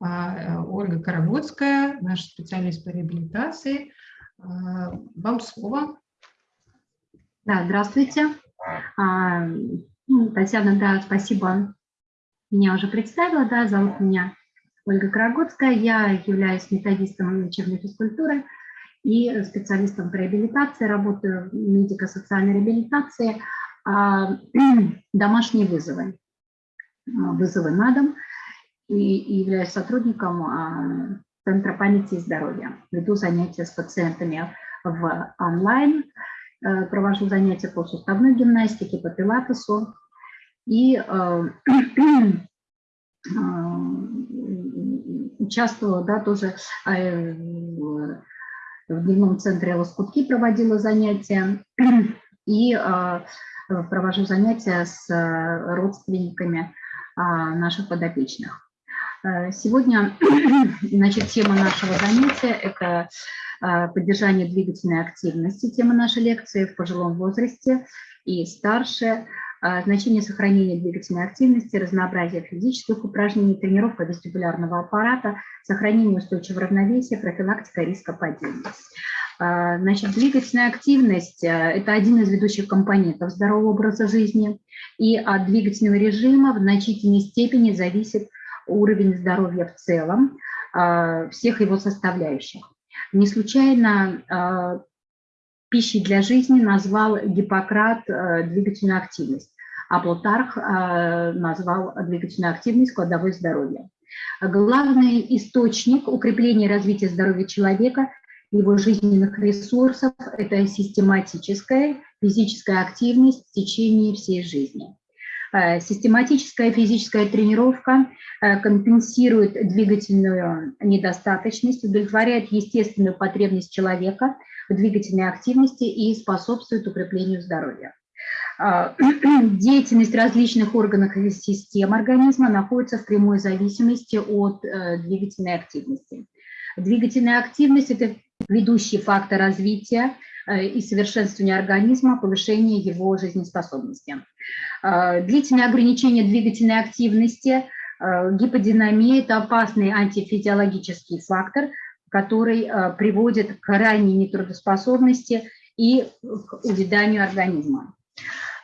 а, Ольга Карагодская, наш специалист по реабилитации. А, вам слово. Да, здравствуйте. А, ну, Татьяна, да, спасибо. Меня уже представила, да, зовут меня Ольга Карагодская. Я являюсь методистом лечебной физкультуры и специалистом по реабилитации, работаю в медико-социальной реабилитации, домашние вызовы, вызовы на дом и, являюсь сотрудником Центра памяти и здоровья. Веду занятия с пациентами в онлайн, э, провожу занятия по суставной гимнастике, по пилатесу и э, э, участвовала да, тоже в дневном центре «Лоскутки» проводила занятия и провожу занятия с родственниками наших подопечных. Э, сегодня значит, тема нашего занятия – это э, поддержание двигательной активности, тема нашей лекции в пожилом возрасте и старше, э, значение сохранения двигательной активности, разнообразие физических упражнений, тренировка вестибулярного аппарата, сохранение устойчивого равновесия, профилактика риска падения. Значит, двигательная активность – это один из ведущих компонентов здорового образа жизни, и от двигательного режима в значительной степени зависит уровень здоровья в целом, а, всех его составляющих. Не случайно а, пищей для жизни назвал Гиппократ а, двигательную активность, а Плутарх назвал двигательную активность кладовой здоровья. Главный источник укрепления и развития здоровья человека, его жизненных ресурсов – это систематическая физическая активность в течение всей жизни. Э, систематическая физическая тренировка э, компенсирует двигательную недостаточность, удовлетворяет естественную потребность человека в двигательной активности и способствует укреплению здоровья. Э, деятельность различных органов и систем организма находится в прямой зависимости от двигательной активности. Двигательная активность – это ведущий фактор развития и совершенствования организма, повышения его жизнеспособности. Э, длительное ограничение двигательной активности, э, гиподинамия – это опасный антифизиологический фактор, который э, приводит к крайней нетрудоспособности и к увяданию организма.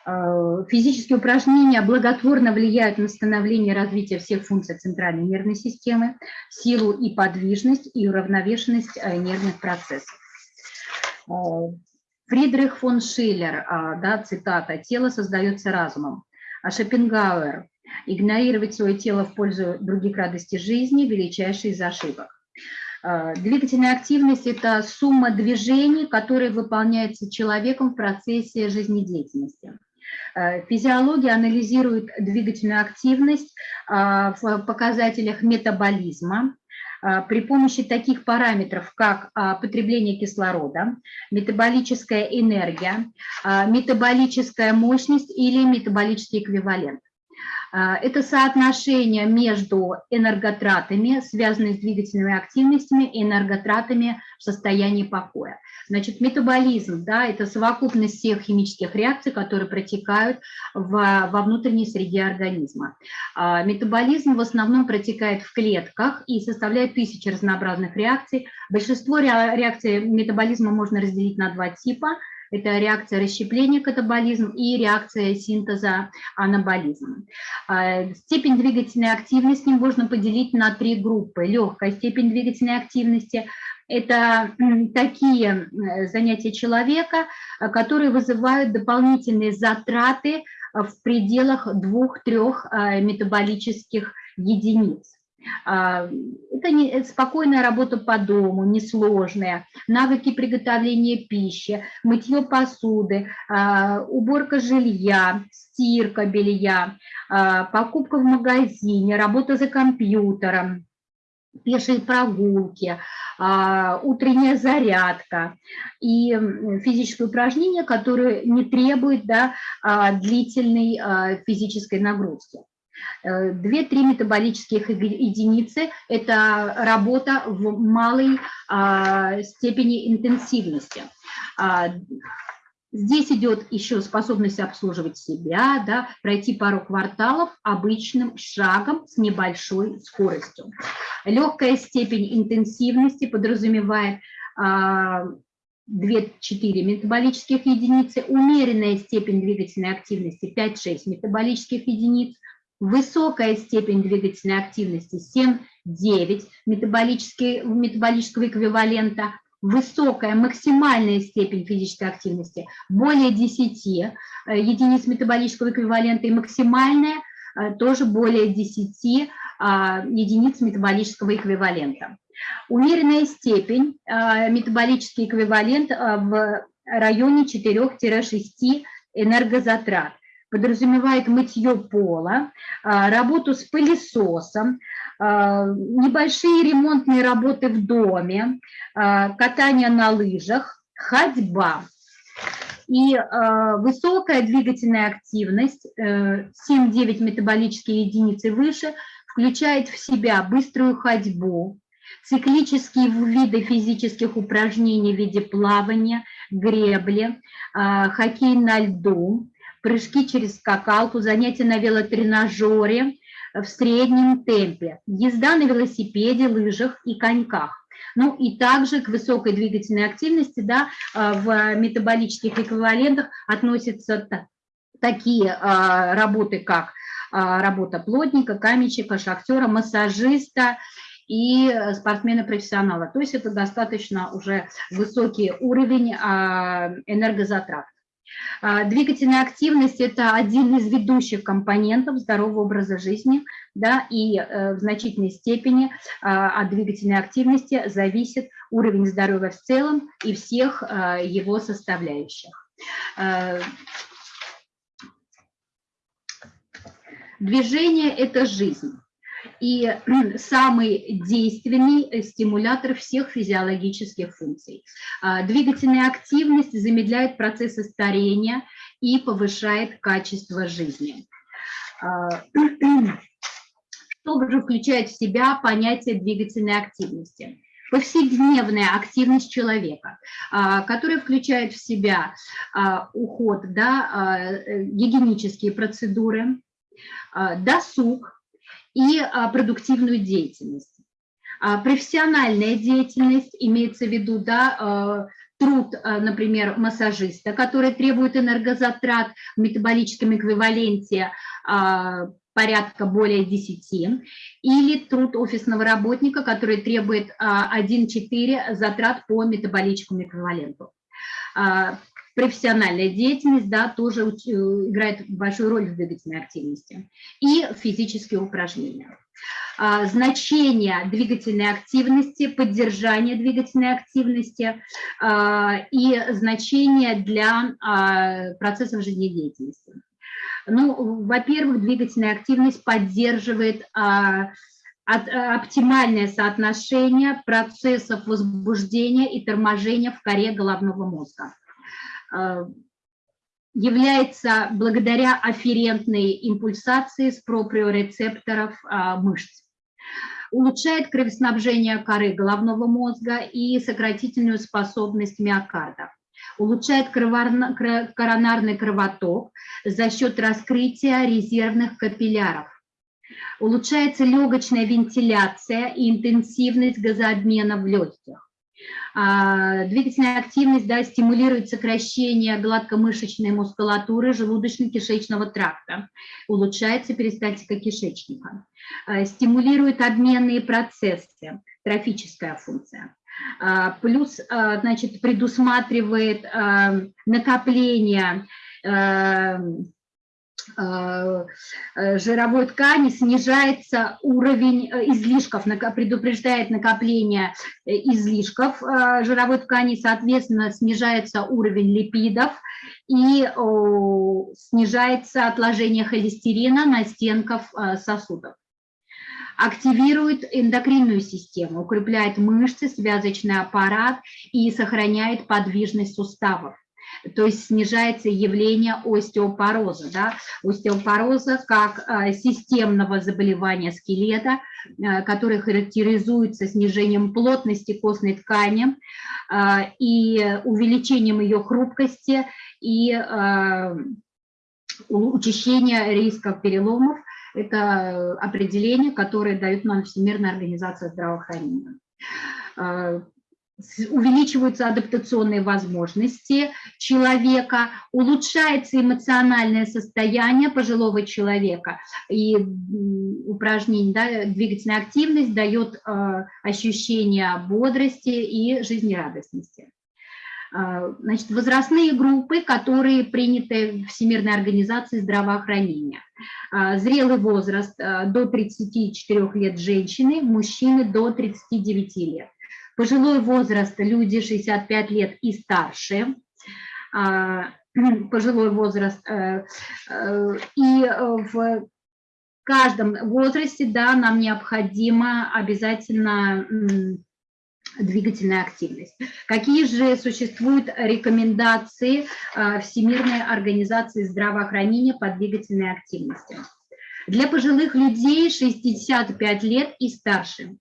Физические упражнения благотворно влияют на становление и развитие всех функций центральной нервной системы, силу и подвижность и уравновешенность нервных процессов. Фридрих фон Шиллер, а, да, цитата, «Тело создается разумом». А Шопенгауэр, «Игнорировать свое тело в пользу других радостей жизни – величайший из ошибок». А, двигательная активность – это сумма движений, которые выполняются человеком в процессе жизнедеятельности. А, физиология анализирует двигательную активность в показателях метаболизма, при помощи таких параметров, как а, потребление кислорода, метаболическая энергия, а, метаболическая мощность или метаболический эквивалент. Это соотношение между энерготратами, связанными с двигательными активностями, и энерготратами в состоянии покоя. Значит, метаболизм, да, это совокупность всех химических реакций, которые протекают в, во внутренней среде организма. А, метаболизм в основном протекает в клетках и составляет тысячи разнообразных реакций. Большинство реакций метаболизма можно разделить на два типа – это реакция расщепления катаболизм и реакция синтеза анаболизм. А, степень двигательной активности можно поделить на три группы. Легкая степень двигательной активности – это такие э, занятия человека, э, которые вызывают дополнительные затраты э, в пределах двух-трех метаболических единиц. А, это не, спокойная работа по дому, несложная, навыки приготовления пищи, мытье посуды, а, уборка жилья, стирка белья, а, покупка в магазине, работа за компьютером, пешие прогулки, утренняя зарядка и физические упражнения, которые не требуют да, длительной физической нагрузки. Э, две-три метаболических единицы – это работа в малой а, степени интенсивности. А, Здесь идет еще способность обслуживать себя, да, пройти пару кварталов обычным шагом с небольшой скоростью. Легкая степень интенсивности подразумевает 2-4 метаболических единицы, умеренная степень двигательной активности 5-6 метаболических единиц, высокая степень двигательной активности 7-9 метаболического эквивалента, высокая максимальная степень физической активности более 10 э, единиц метаболического эквивалента и максимальная э, тоже более 10 а, единиц метаболического эквивалента. Умеренная степень, э, метаболический эквивалент в районе 4-6 энергозатрат подразумевает мытье пола, а, работу с пылесосом, а, небольшие ремонтные работы в доме, а, катание на лыжах, ходьба. И высокая двигательная активность, 7-9 э, метаболические единицы выше, включает в себя быструю ходьбу, циклические виды физических упражнений в виде плавания, гребли, хоккей на льду, прыжки через скакалку, занятия на велотренажере в среднем темпе, езда на велосипеде, лыжах и коньках. Ну и также к высокой двигательной активности да, а, в метаболических эквивалентах относятся такие а, работы, как а, работа плотника, каменщика, шахтера, массажиста и спортсмена-профессионала. То есть это достаточно уже высокий уровень энергозатрат. А, двигательная активность – это один из ведущих компонентов здорового образа жизни, да, и э, в значительной степени а, от двигательной активности зависит уровень здоровья в целом и всех а, его составляющих. Движение – это жизнь и самый действенный стимулятор всех физиологических функций. А, двигательная активность замедляет процессы старения и повышает качество жизни. А, что же включает в себя понятие двигательной активности? повседневная активность человека, а, которая включает в себя уход, да, э, гигиенические процедуры, досуг, и а, продуктивную деятельность. А, профессиональная деятельность имеется в виду, да, а, труд, например, массажиста, который требует энергозатрат в метаболическом эквиваленте порядка более 10, или труд офисного работника, который требует 1-4 затрат по метаболическому эквиваленту профессиональная деятельность да, тоже э, играет большую роль в двигательной активности. И физические упражнения. А, значение двигательной активности, поддержание двигательной активности а, и значение для а, процессов жизнедеятельности. Ну, во-первых, двигательная активность поддерживает оптимальное соотношение процессов возбуждения и торможения в коре головного мозга. Э, является благодаря афферентной импульсации с проприорецепторов э, мышц. Улучшает кровоснабжение коры головного мозга и сократительную способность миокарда. Улучшает коронарный кровоток за счет раскрытия резервных капилляров. Улучшается легочная вентиляция и интенсивность газообмена в легких двигательная активность да, стимулирует сокращение гладкомышечной мускулатуры желудочно-кишечного тракта, улучшается перистальтика кишечника, а, стимулирует обменные процессы, трофическая функция. А, плюс, значит, предусматривает накопление жировой ткани снижается уровень э, излишков, предупреждает накопление излишков жировой ткани, соответственно, снижается уровень липидов и снижается отложение холестерина на стенках сосудов. Активирует эндокринную систему, укрепляет мышцы, связочный аппарат и сохраняет подвижность суставов то есть снижается явление остеопороза. Да? Остеопороза как а, системного заболевания скелета, а, которое характеризуется снижением плотности костной ткани а, и увеличением ее хрупкости и учащение риска переломов. Это определение, которое дает нам Всемирная организация здравоохранения увеличиваются адаптационные возможности человека, улучшается эмоциональное состояние пожилого человека, и упражнение, да, двигательная активность дает э, ощущение бодрости и жизнерадостности. Э, значит, возрастные группы, которые приняты Всемирной организацией здравоохранения. Э, зрелый возраст э, до 34 лет женщины, мужчины до 39 лет пожилой возраст, люди 65 лет и старше, а, пожилой возраст, э, э, и в каждом возрасте, да, нам необходима обязательно двигательная активность. Какие же существуют рекомендации э, Всемирной организации здравоохранения по двигательной активности? Для пожилых людей 65 лет и старше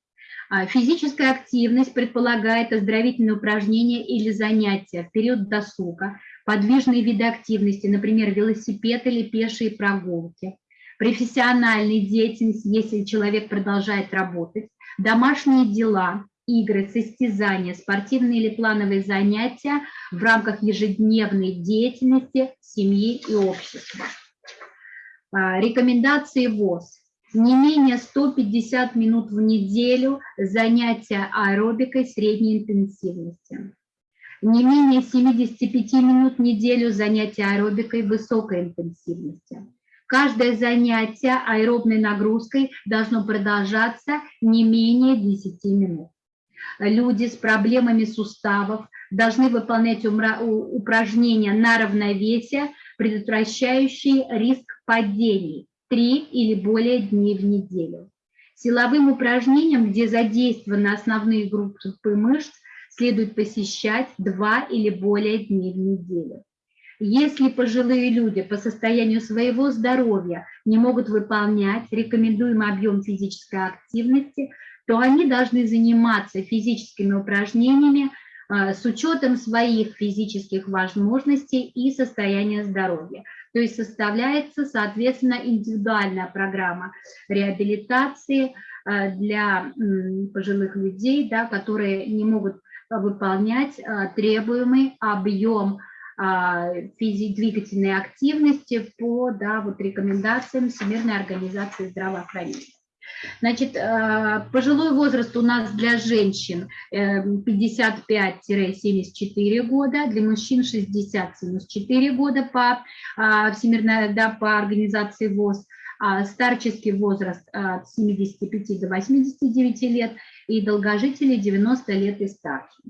физическая активность предполагает оздоровительные упражнения или занятия в период досуга, подвижные виды активности, например, велосипед или пешие прогулки, профессиональная деятельность, если человек продолжает работать, домашние дела, игры, состязания, спортивные или плановые занятия в рамках ежедневной деятельности семьи и общества. А, рекомендации ВОЗ не менее 150 минут в неделю занятия аэробикой средней интенсивности, не менее 75 минут в неделю занятия аэробикой высокой интенсивности. Каждое занятие аэробной нагрузкой должно продолжаться не менее 10 минут. Люди с проблемами суставов должны выполнять упражнения на равновесие, предотвращающие риск падений, три или более дней в неделю. Силовым упражнениям, где задействованы основные группы мышц, следует посещать два или более дней в неделю. Если пожилые люди по состоянию своего здоровья не могут выполнять рекомендуемый объем физической активности, то они должны заниматься физическими упражнениями а, с учетом своих физических возможностей и состояния здоровья. То есть составляется, соответственно, индивидуальная программа реабилитации э, для пожилых людей, да, которые не могут выполнять э, требуемый объем а, двигательной активности по да, вот рекомендациям Всемирной организации здравоохранения. Значит, э, пожилой возраст у нас для женщин 55-74 э, года, для мужчин 60-74 года по а, Всемирной, да, по организации ВОЗ, а старческий возраст от 75 до 89 лет и долгожители 90 лет и старше.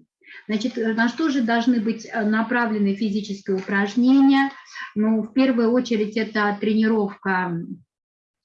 Значит, на что же должны быть э, направлены физические упражнения? Ну, в первую очередь это тренировка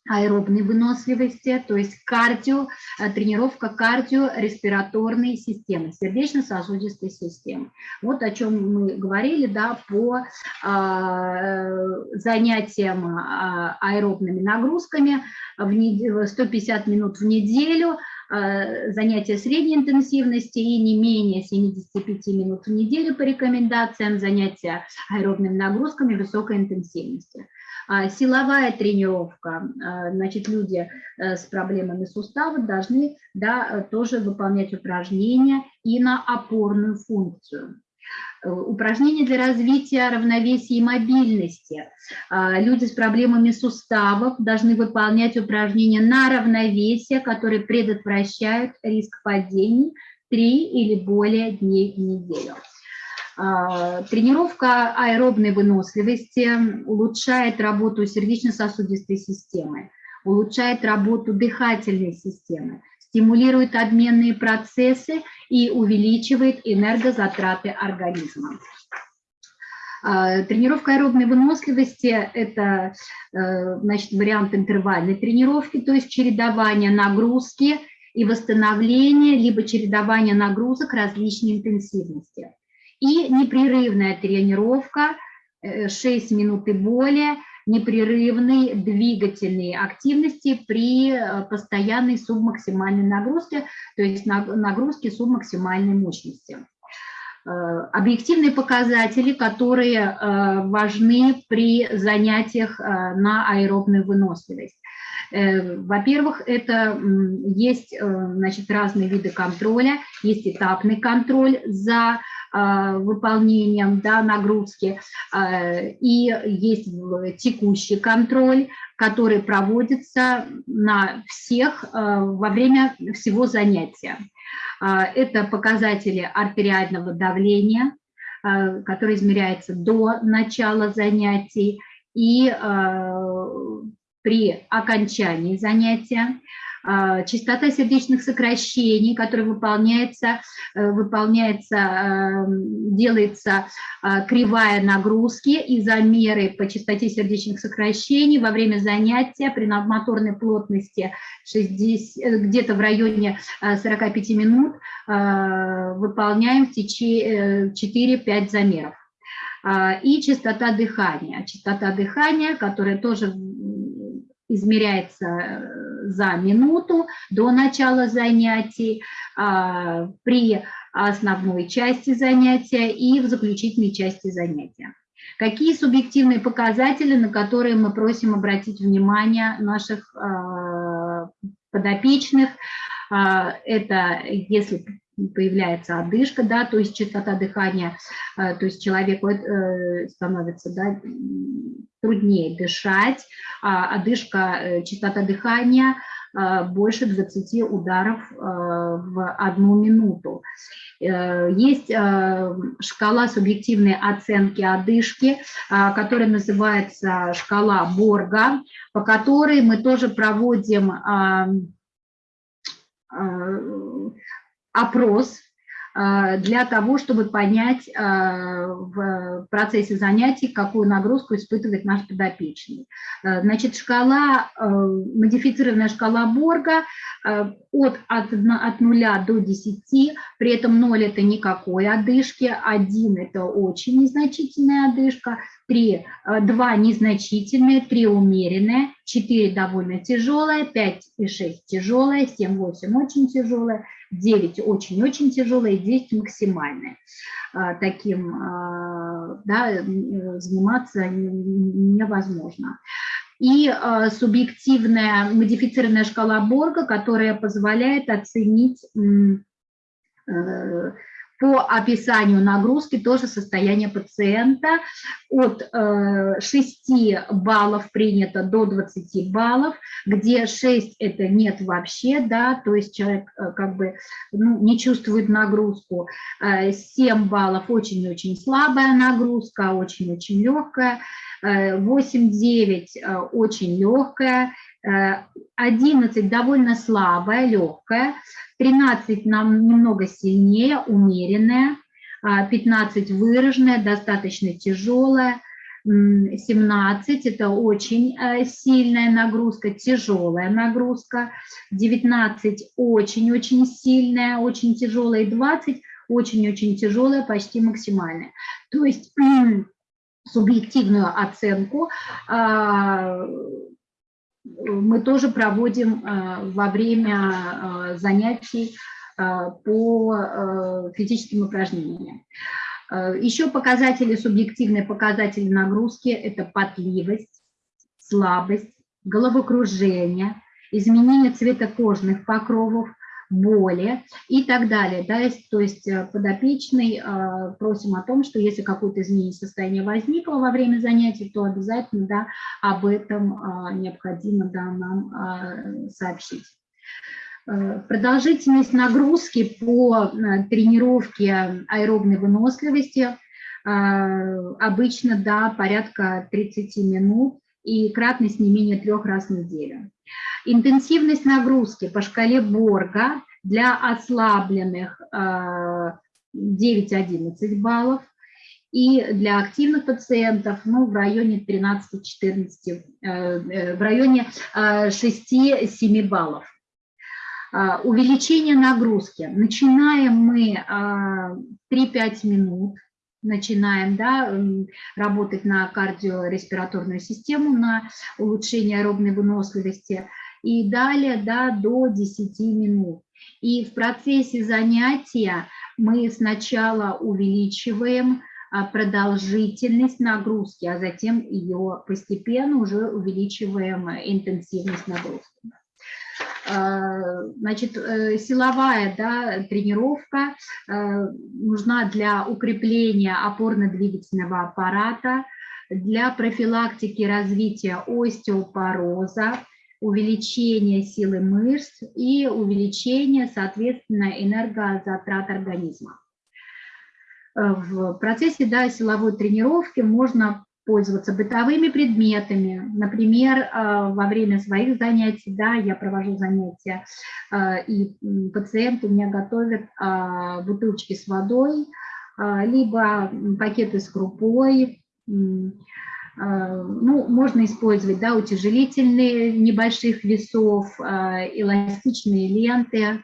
аэробной выносливости, то есть кардио, э, тренировка кардиореспираторной системы, сердечно-сосудистой системы. Вот о чем мы говорили да, по э, занятиям э, аэробными нагрузками, в неделю, 150 минут в неделю, э, занятия средней интенсивности и не менее 75 минут в неделю по рекомендациям занятия аэробными нагрузками высокой интенсивности. А силовая тренировка, а, значит, люди э, с проблемами суставов должны да, э, тоже выполнять упражнения и на опорную функцию. Э, упражнения для развития равновесия и мобильности. А, люди с проблемами суставов должны выполнять упражнения на равновесие, которые предотвращают риск падений три или более дней в неделю. А, тренировка аэробной выносливости улучшает работу сердечно-сосудистой системы, улучшает работу дыхательной системы, стимулирует обменные процессы и увеличивает энергозатраты организма. А, тренировка аэробной выносливости – это э, значит, вариант интервальной тренировки, то есть чередование нагрузки и восстановления, либо чередование нагрузок различной интенсивности. И непрерывная тренировка 6 минут и более непрерывной двигательной активности при постоянной субмаксимальной нагрузке, то есть нагрузке субмаксимальной мощности. Э, объективные показатели, которые э, важны при занятиях э, на аэробную выносливость. Во-первых, это есть значит, разные виды контроля, есть этапный контроль за выполнением да, нагрузки, и есть текущий контроль, который проводится на всех во время всего занятия. Это показатели артериального давления, который измеряется до начала занятий и при окончании занятия. А, частота сердечных сокращений, которая выполняется, э, выполняется эм, делается а, кривая нагрузки и замеры по частоте сердечных сокращений во время занятия при надмоторной плотности э, где-то в районе 45 э, минут выполняем в течение 4-5 замеров. И частота дыхания. Частота дыхания, которая тоже измеряется э, за минуту до начала занятий, а, при основной части занятия и в заключительной части занятия. Какие субъективные показатели, на которые мы просим обратить внимание наших а, подопечных? А, это если появляется одышка, да, то есть частота дыхания, то есть человеку э, становится да, труднее дышать, а одышка, э, частота дыхания э, больше 20 ударов э, в одну минуту. Есть шкала субъективной оценки одышки, которая называется шкала Борга, по которой мы тоже проводим опрос а, для того, чтобы понять а, в процессе занятий, какую нагрузку испытывает наш подопечный. А, значит, шкала, модифицированная шкала Борга от, от, от 0 до 10, при этом 0 – это никакой одышки, 1 – это очень незначительная одышка, 3, 2 незначительные, 3 умеренные, 4 довольно тяжелая, 5 и 6 тяжелая, 7, 8 очень тяжелая, 9 очень-очень тяжелая, 10 максимальная. Таким да, заниматься невозможно. И субъективная модифицированная шкала Борга, которая позволяет оценить э, по описанию нагрузки тоже состояние пациента. От 6 э, баллов принято до 20 баллов, где 6 это нет вообще, да, то есть человек э, как бы ну, не чувствует нагрузку. 7 э, баллов очень-очень слабая нагрузка, очень-очень легкая. 8-9 очень легкая, 11 довольно слабая, легкая, 13 нам немного сильнее, умеренная, 15 выраженная, достаточно тяжелая, 17 – это очень э, сильная нагрузка, тяжелая нагрузка, 19 – очень-очень сильная, очень тяжелая, и 20 – очень-очень тяжелая, почти максимальная. То есть субъективную оценку а, мы тоже проводим э, во время э, занятий э, по физическим упражнениям. Еще показатели, субъективные показатели нагрузки – это потливость, слабость, головокружение, изменение цвета кожных покровов, боли и так далее. Да, то есть э, подопечный э, просим о том, что если какое-то изменение состояния возникло во время занятий, то обязательно да, об этом э, необходимо да, нам сообщить. Продолжительность нагрузки по тренировке аэробной выносливости обычно да, порядка 30 минут и кратность не менее трех раз в неделю. Интенсивность нагрузки по шкале Борга для ослабленных 9-11 э, баллов и для активных пациентов ну, в районе 13-14, э, э, в районе 6-7 баллов. Увеличение нагрузки. Начинаем мы 3-5 минут начинаем да, работать на кардиореспираторную систему, на улучшение аэробной выносливости. И далее да, до 10 минут. И в процессе занятия мы сначала увеличиваем а, продолжительность нагрузки, а затем ее постепенно уже увеличиваем интенсивность нагрузки. Значит, э, силовая да, тренировка э, нужна для укрепления опорно-двигательного аппарата, для профилактики развития остеопороза, увеличения силы мышц и увеличения, соответственно, энергозатрат организма. Э, в процессе да, силовой тренировки можно пользоваться бытовыми предметами. Например, э, во время своих занятий, да, я провожу занятия, э, и пациенты у меня готовят бутылочки с водой, либо пакеты с крупой, ну, можно использовать да, утяжелительные небольших весов, эластичные ленты,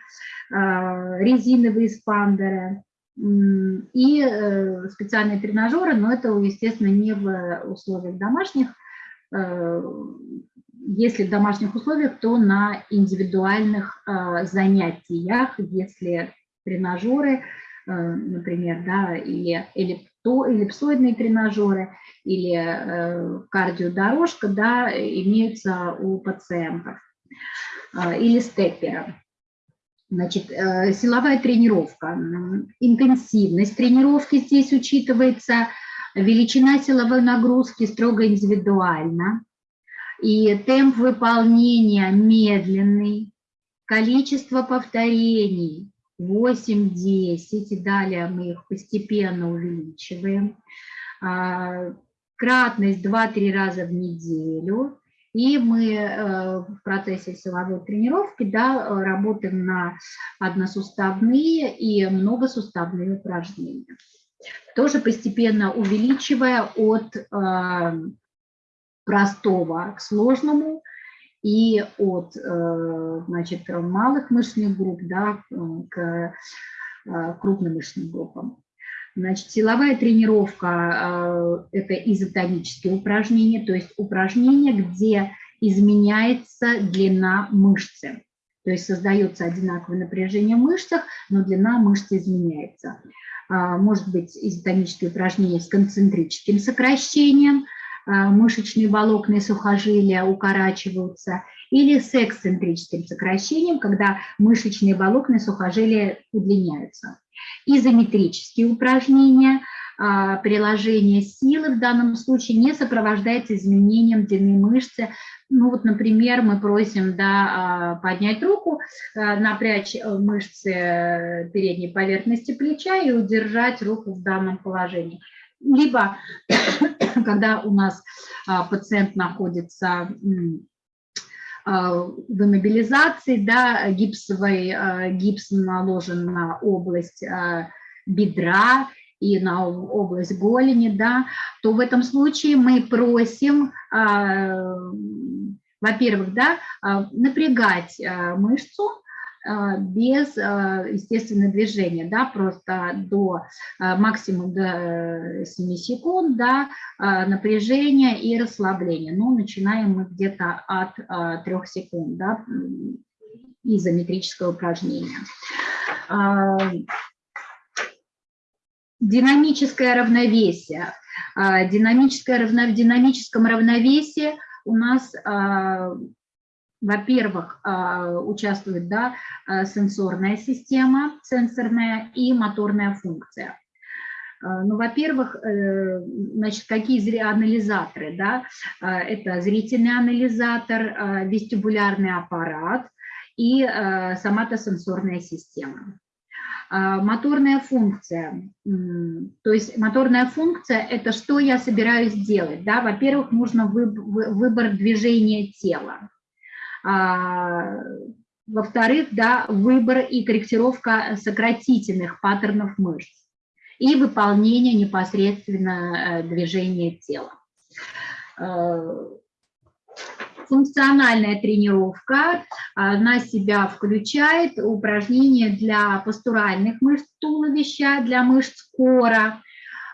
резиновые спандеры и э, специальные тренажеры, но это, естественно, не в условиях домашних. Э, если в домашних условиях, то на индивидуальных э, занятиях, если тренажеры, например, да, или эллипсоидные тренажеры, или кардиодорожка, да, имеются у пациентов, или степперы. Значит, э, силовая тренировка, интенсивность тренировки здесь учитывается, величина силовой нагрузки строго индивидуально, и темп выполнения медленный, количество повторений 8-10, и далее мы их постепенно увеличиваем, а, кратность 2-3 раза в неделю, и мы э, в процессе силовой тренировки да, работаем на односуставные и многосуставные упражнения. Тоже постепенно увеличивая от э, простого к сложному и от э, значит, малых мышечных групп да, к крупным мышечным группам. Значит, силовая тренировка а, – это изотонические упражнения, то есть упражнения, где изменяется длина мышцы. То есть создается одинаковое напряжение в мышцах, но длина мышцы изменяется. А, может быть изотонические упражнения с концентрическим сокращением, а, мышечные волокна и сухожилия укорачиваются, или с эксцентрическим сокращением, когда мышечные волокна и сухожилия удлиняются изометрические упражнения, а, приложение силы в данном случае не сопровождается изменением длины мышцы. Ну вот, например, мы просим да, а, поднять руку, а, напрячь э, мышцы передней поверхности плеча и удержать руку в данном положении. Либо, когда у нас пациент находится в иммобилизации, да, гипсовый, а, гипс наложен на область а, бедра и на область голени, да, то в этом случае мы просим, во-первых, да, напрягать мышцу, а, без а, естественного движения, да, просто до а, максимум до 7 секунд, да, напряжения и расслабления. Но начинаем мы где-то от 3 секунд, да, изометрическое упражнение. Динамическое равновесие. Динамическое в динамическом равновесии у нас во-первых, а, участвует да, а, сенсорная система, сенсорная и моторная функция. А, ну, во-первых, э, значит, какие анализаторы, да? Это зрительный анализатор, вестибулярный аппарат и соматосенсорная система. Моторная функция, то есть моторная функция – это что я собираюсь делать, да? Во-первых, нужно выбор движения тела. А, во-вторых, да, выбор и корректировка сократительных паттернов мышц и выполнение непосредственно э, движения тела. Э, функциональная тренировка на себя включает упражнения для постуральных мышц туловища, для мышц кора,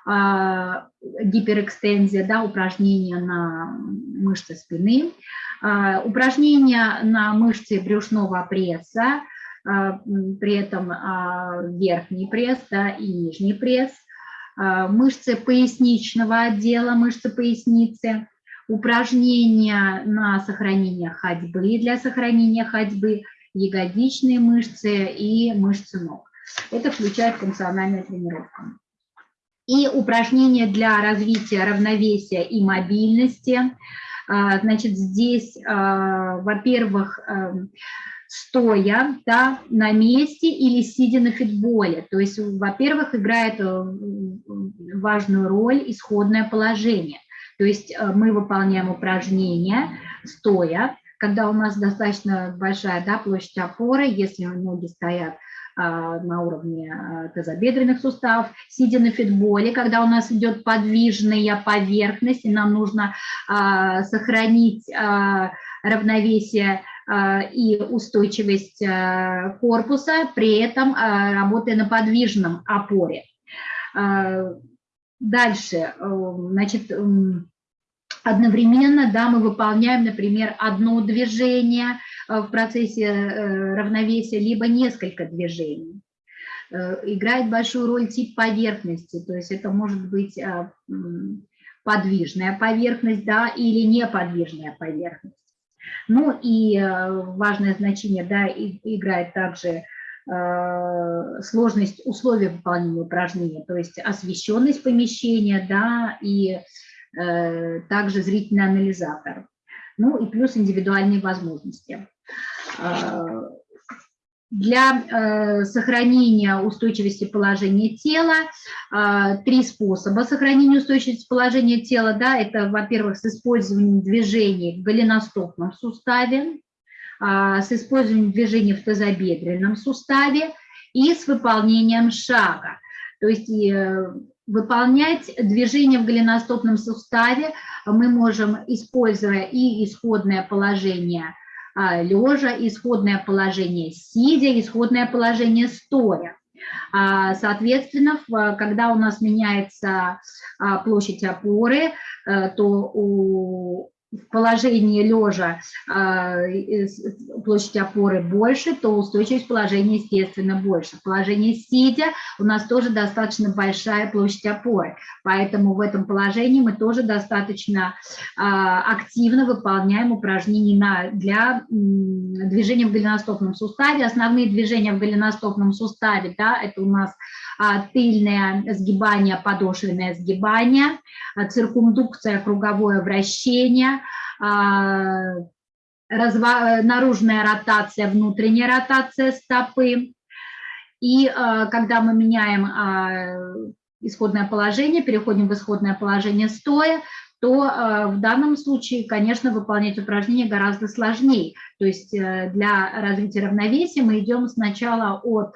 гиперэкстензия, да, упражнения на мышцы спины, а, упражнения на мышцы брюшного пресса, а, при этом верхний пресс да, и нижний пресс, мышцы поясничного отдела, мышцы поясницы, упражнения на сохранение ходьбы, для сохранения ходьбы, ягодичные мышцы и мышцы ног. Это включает функциональную тренировку и упражнения для развития равновесия и мобильности. А, значит, здесь, а, во-первых, эм, стоя да, на месте или сидя на фитболе. То есть, во-первых, играет э, важную роль исходное положение. То есть э, мы выполняем упражнения стоя, когда у нас достаточно большая да, площадь опоры, если ноги стоят а, на уровне а, тазобедренных суставов, сидя на фитболе, когда у нас идет подвижная поверхность, и нам нужно а, сохранить равновесие и устойчивость корпуса, при этом работая на подвижном опоре. Дальше, значит, одновременно да, мы выполняем, например, одно движение в процессе э, равновесия, либо несколько движений. Э, играет большую роль тип поверхности, то есть это может быть подвижная поверхность да, или неподвижная поверхность. Ну и важное значение да, играет также сложность условий выполнения упражнения, то есть освещенность помещения да, и Э, также зрительный анализатор. Ну и плюс индивидуальные возможности. Э, для э, сохранения устойчивости положения тела три способа сохранения устойчивости положения тела. Да, это, во-первых, с использованием движений в голеностопном суставе, с использованием движений в тазобедренном суставе и с выполнением шага. То есть выполнять движение в голеностопном суставе мы можем, используя и исходное положение а, лежа, исходное положение сидя, исходное положение стоя. А, соответственно, когда у нас меняется а, площадь опоры, э, то у в положении лежа э, площадь опоры больше, то устойчивость положения, естественно, больше. В положении сидя у нас тоже достаточно большая площадь опоры, поэтому в этом положении мы тоже достаточно э, активно выполняем упражнения для движения в голеностопном суставе. Основные движения в голеностопном суставе, да, это у нас а, тыльное сгибание, подошвенное сгибание, а, циркумдукция, круговое вращение, а, наружная ротация, внутренняя ротация стопы. И когда мы меняем исходное положение, переходим в исходное положение стоя, то в данном случае, конечно, выполнять упражнение гораздо сложнее. То есть э, для развития равновесия мы идем сначала от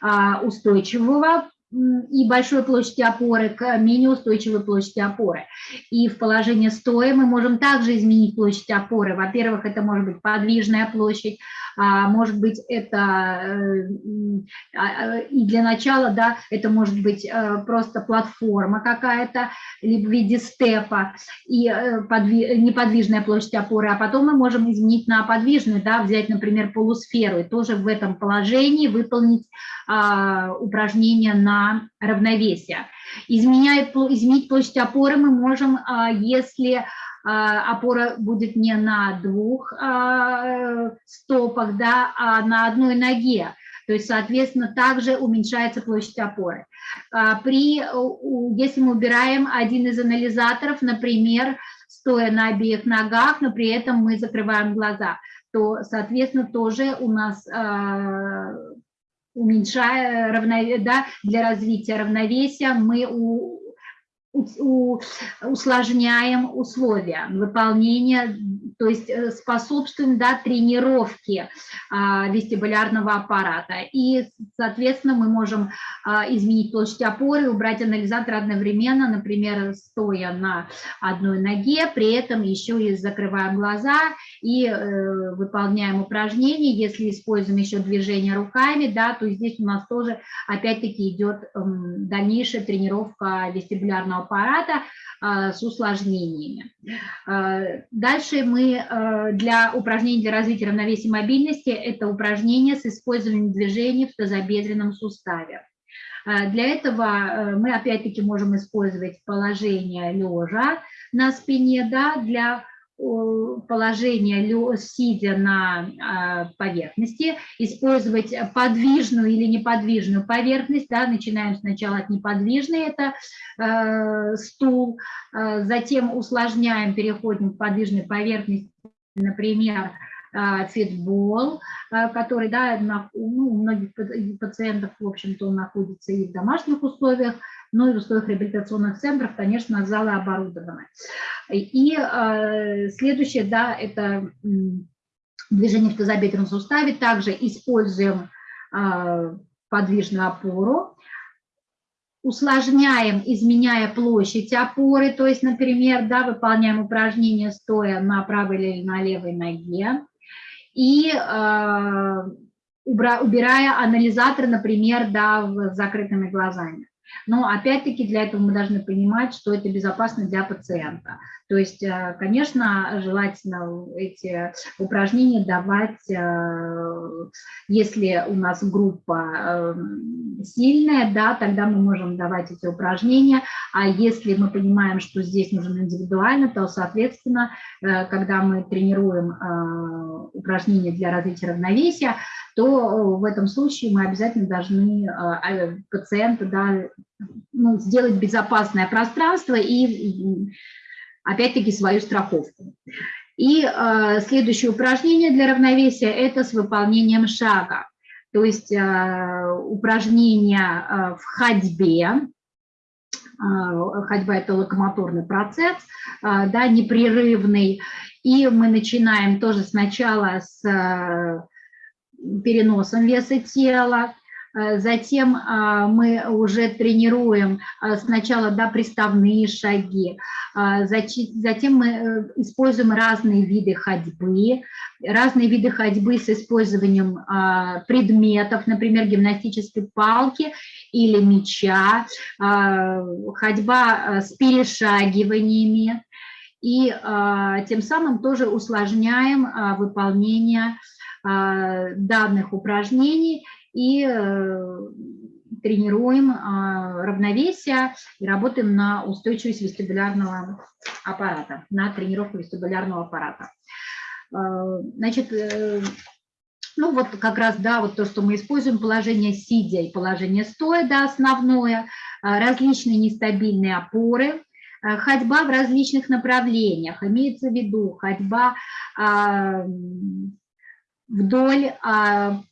а, устойчивого и большой площади опоры к менее устойчивой площади опоры. И в положении стоя мы можем также изменить площадь опоры. Во-первых, это может быть подвижная площадь, может быть, это э, а, и для начала, да, это может быть э, просто платформа какая-то, либо в виде степа, и э, неподвижная площадь опоры, а потом мы можем изменить на подвижную, да, взять, например, полусферу, и тоже в этом положении выполнить а, упражнение на равновесие. Изменяет, изменить площадь опоры мы можем, если а, опора будет не на двух а, стопах, да, а на одной ноге. То есть, соответственно, также уменьшается площадь опоры. А, при, если мы убираем один из анализаторов, например, стоя на обеих ногах, но при этом мы закрываем глаза, то, соответственно, тоже у нас уменьшая равновесие, да, для развития равновесия мы усложняем условия выполнения то есть э, способствуем да, тренировке а, вестибулярного аппарата. И, соответственно, мы можем а, изменить площадь опоры, убрать анализатор одновременно, например, стоя на одной ноге, при этом еще и закрываем глаза и э, выполняем упражнения. Если используем еще движение руками, да, то здесь у нас тоже опять-таки идет э, дальнейшая тренировка вестибулярного аппарата, а, с усложнениями. Дальше мы а, для упражнений для развития равновесия и мобильности это упражнение с использованием движений в тазобедренном суставе. Для этого мы опять-таки можем использовать положение лежа на спине да, для положение, сидя на а, поверхности, использовать подвижную или неподвижную поверхность. Да, начинаем сначала от неподвижной, это э, стул, э, затем усложняем, переходим к подвижной поверхности, например, э, фитбол, который да, на, ну, у многих пациентов, в общем-то, он находится и в домашних условиях, но и в условиях реабилитационных центров, конечно, залы оборудованы. И э, следующее, да, это движение в тазобедренном суставе. Также используем э, подвижную опору, усложняем, изменяя площадь опоры, то есть, например, да, выполняем упражнение стоя на правой или на левой ноге, и э, убирая анализатор, например, да, с закрытыми глазами. Но опять-таки для этого мы должны понимать, что это безопасно для пациента. То есть, э, конечно, желательно эти упражнения давать, э, если у нас группа эм, сильная, да, тогда мы можем давать эти упражнения, а если мы понимаем, что здесь нужно индивидуально, то, соответственно, э, когда мы тренируем упражнения для развития равновесия, то в этом случае мы обязательно должны а, пациента да, ну, сделать безопасное пространство и опять-таки свою страховку. И э, следующее упражнение для равновесия – это с выполнением шага. То есть э, упражнение э, в ходьбе, э, ходьба – это локомоторный процесс, э, да, непрерывный, и мы начинаем тоже сначала с э, переносом веса тела, Э, затем а, мы уже тренируем а, сначала да, приставные шаги, затем мы э, используем разные виды ходьбы, разные виды ходьбы с использованием предметов, например, гимнастической палки или мяча, ходьба с перешагиваниями, и тем самым тоже усложняем выполнение данных упражнений и э, тренируем а, равновесие и работаем на устойчивость вестибулярного аппарата, на тренировку вестибулярного аппарата. Значит, э, ну вот как раз, да, вот то, что мы используем, положение сидя и положение стоя, да, основное, различные нестабильные опоры, ходьба в различных направлениях, имеется в виду ходьба вдоль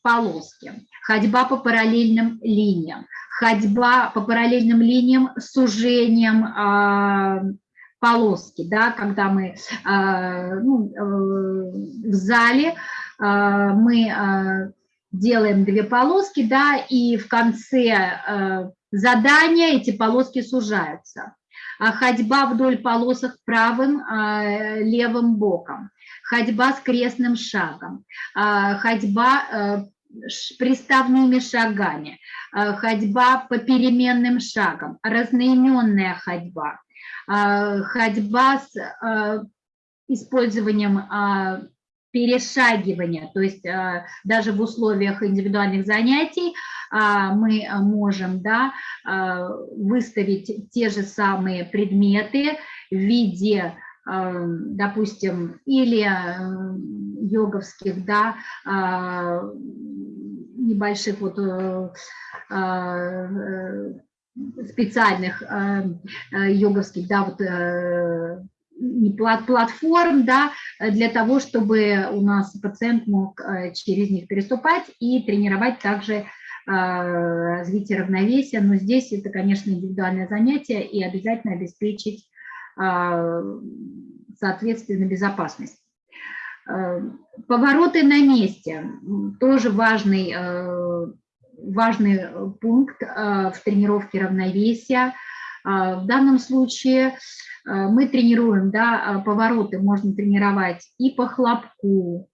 полоски, ходьба по параллельным линиям, ходьба по параллельным линиям с сужением э, полоски, да, когда мы э, ну, э, в зале э, мы э, делаем две полоски, да, и в конце э, задания эти полоски сужаются. А ходьба вдоль полосок правым, э, левым боком, ходьба с крестным шагом, э, ходьба э, приставными шагами, э, ходьба по переменным шагам, разноименная ходьба, э, ходьба с э, использованием перешагивания, то есть даже в условиях индивидуальных занятий мы можем да, выставить те же самые предметы в виде допустим, или йоговских, да, небольших вот э, э, специальных э, йоговских, да, вот платформ, да, для того, чтобы у нас пациент мог через них переступать и тренировать также развитие равновесия. Но здесь это, конечно, индивидуальное занятие и обязательно обеспечить соответственно безопасность. Повороты на месте, тоже важный, важный пункт в тренировке равновесия. В данном случае мы тренируем, да, повороты можно тренировать и по хлопку,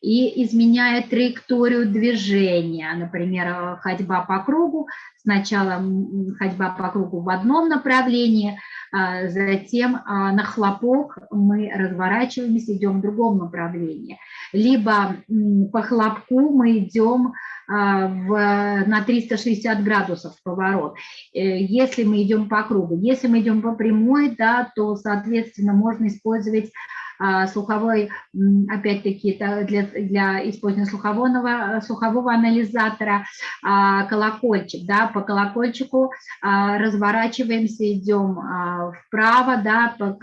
и изменяя траекторию движения, например, ходьба по кругу, сначала ходьба по кругу в одном направлении, а затем а, на хлопок мы разворачиваемся, идем в другом направлении. Либо по хлопку мы идем а, в, на 360 градусов поворот, э, если мы идем по кругу. Если мы идем по прямой, да, то, соответственно, можно использовать слуховой, опять-таки, для, для использования слухового, слухового анализатора, а, колокольчик, да, по колокольчику а, разворачиваемся, идем вправо, да, по,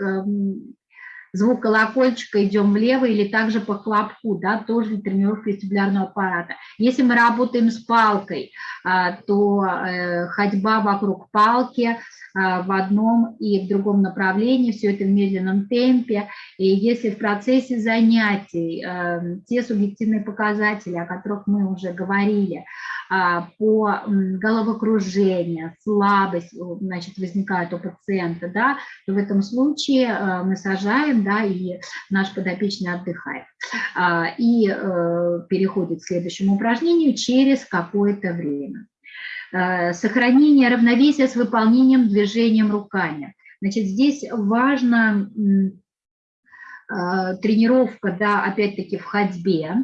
звук колокольчика, идем влево или также по хлопку, да, тоже для тренировки вестибулярного аппарата. Если мы работаем с палкой, то э, ходьба вокруг палки, а, в одном и в другом направлении, все это в медленном темпе. И если в процессе занятий э, те субъективные показатели, о которых мы уже говорили, а, по головокружению, слабость значит, возникает у пациента, да, то в этом случае э, мы сажаем, да, и наш подопечный отдыхает. А, и э, переходит к следующему упражнению через какое-то время. Э, сохранение равновесия с выполнением движением руками. Значит, здесь важна э, тренировка, да, опять-таки в ходьбе,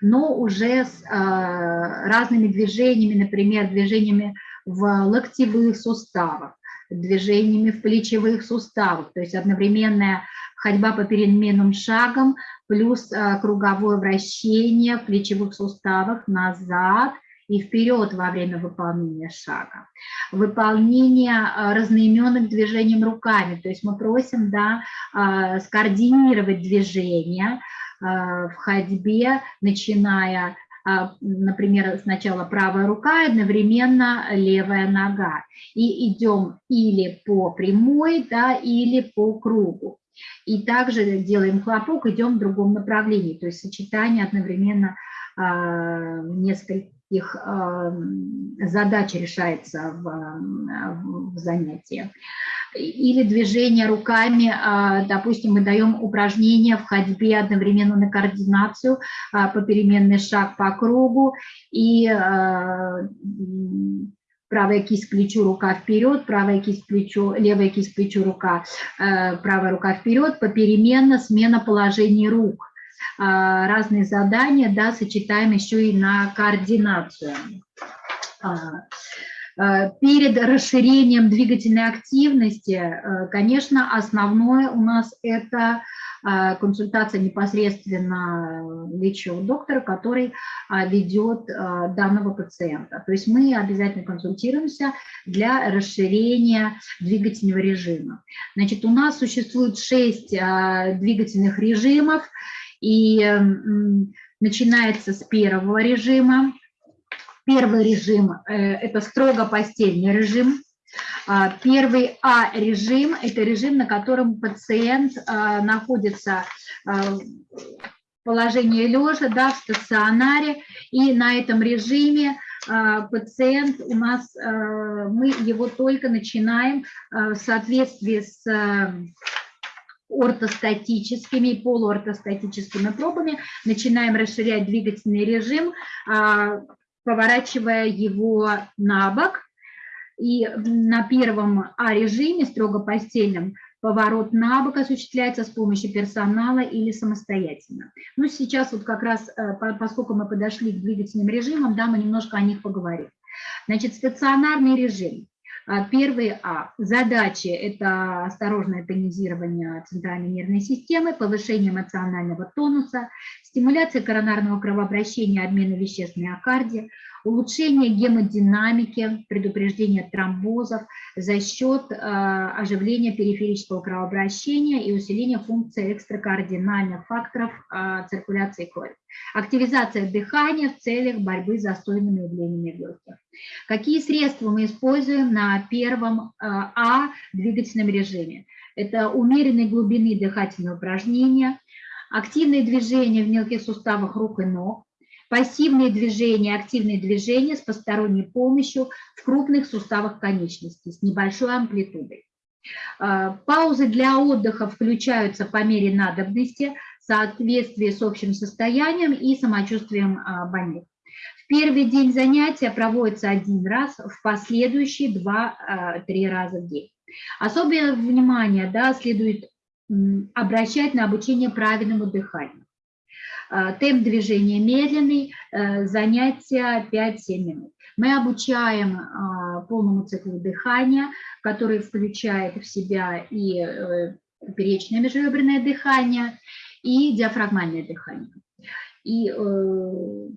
но уже с э, разными движениями, например, движениями в локтевых суставах, движениями в плечевых суставах, то есть одновременная ходьба по переменным шагам плюс круговое вращение в плечевых суставах назад, и вперед во время выполнения шага. Выполнение а, разноименных движений руками, то есть мы просим да, скоординировать движения в ходьбе, начиная например, сначала правая рука, одновременно левая нога. И идем или по прямой, да, или по кругу. И также делаем хлопок, идем в другом направлении, то есть сочетание одновременно несколько их задач решается в, в занятии. Или движение руками, а, допустим, мы даем упражнение в ходьбе одновременно на координацию, а, попеременный шаг по кругу и а, правая кисть к плечу, рука вперед, правая кисть к плечу, левая кисть к плечу, рука, правая рука вперед, попеременно смена положений рук. А, разные задания, да, сочетаем еще и на координацию. А, а, перед расширением двигательной активности, конечно, основное у нас это консультация непосредственно лечащего доктора, который ведет данного пациента. То есть мы обязательно консультируемся для расширения двигательного режима. Значит, у нас существует шесть двигательных режимов, и начинается с первого режима. Первый режим э, – это строго постельный режим. А, первый А-режим – это режим, на котором пациент а, находится а, в положении лежа, да, в стационаре, и на этом режиме пациент у нас, мы его только начинаем в соответствии с ортостатическими и полуортостатическими пробами, начинаем расширять двигательный режим, а, поворачивая его на бок. И на первом А-режиме, строго постельном, поворот на бок осуществляется с помощью персонала или самостоятельно. Ну, сейчас вот как раз, э, поскольку мы подошли к двигательным режимам, да, мы немножко о них поговорим. Значит, стационарный режим. А, первый А. Задачи – это осторожное тонизирование центральной нервной системы, повышение эмоционального тонуса, стимуляция коронарного кровообращения, обмена веществ в миокарде, улучшение гемодинамики, предупреждение тромбозов за счет э, оживления периферического кровообращения и усиления функции экстракардинальных факторов э, циркуляции крови. Активизация дыхания в целях борьбы с застойными явлениями легких. Какие средства мы используем на первом э, А двигательном режиме? Это умеренной глубины дыхательные упражнения, активные движения в мелких суставах рук и ног, пассивные движения, активные движения с посторонней помощью в крупных суставах конечностей с небольшой амплитудой. А, паузы для отдыха включаются по мере надобности в соответствии с общим состоянием и самочувствием а, больных. В первый день занятия проводится один раз, в последующие два-три раза в день. Особое внимание да, следует обращать на обучение правильному дыханию. А, темп движения медленный, э, занятия 5-7 минут. Мы обучаем а, полному циклу дыхания, который включает в себя и э, поперечное межреберное дыхание, и диафрагмальное дыхание. И э,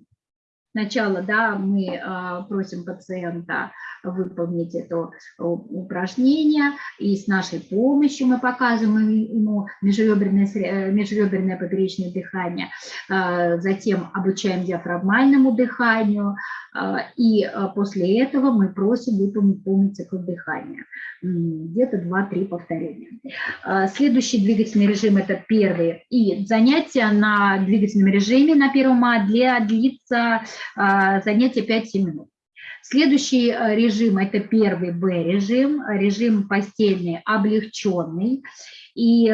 Сначала да, мы а, просим пациента выполнить это упражнение, и с нашей помощью мы показываем ему межреберное, э, межреберное поперечное дыхание, а, затем обучаем диафрагмальному дыханию, и после этого мы просим выполнить полный цикл дыхания, где-то 2-3 повторения. Следующий двигательный режим – это первый, и занятия на двигательном режиме на первом А для длится занятие 5-7 минут. Следующий э, режим – это первый Б-режим, режим постельный облегченный. И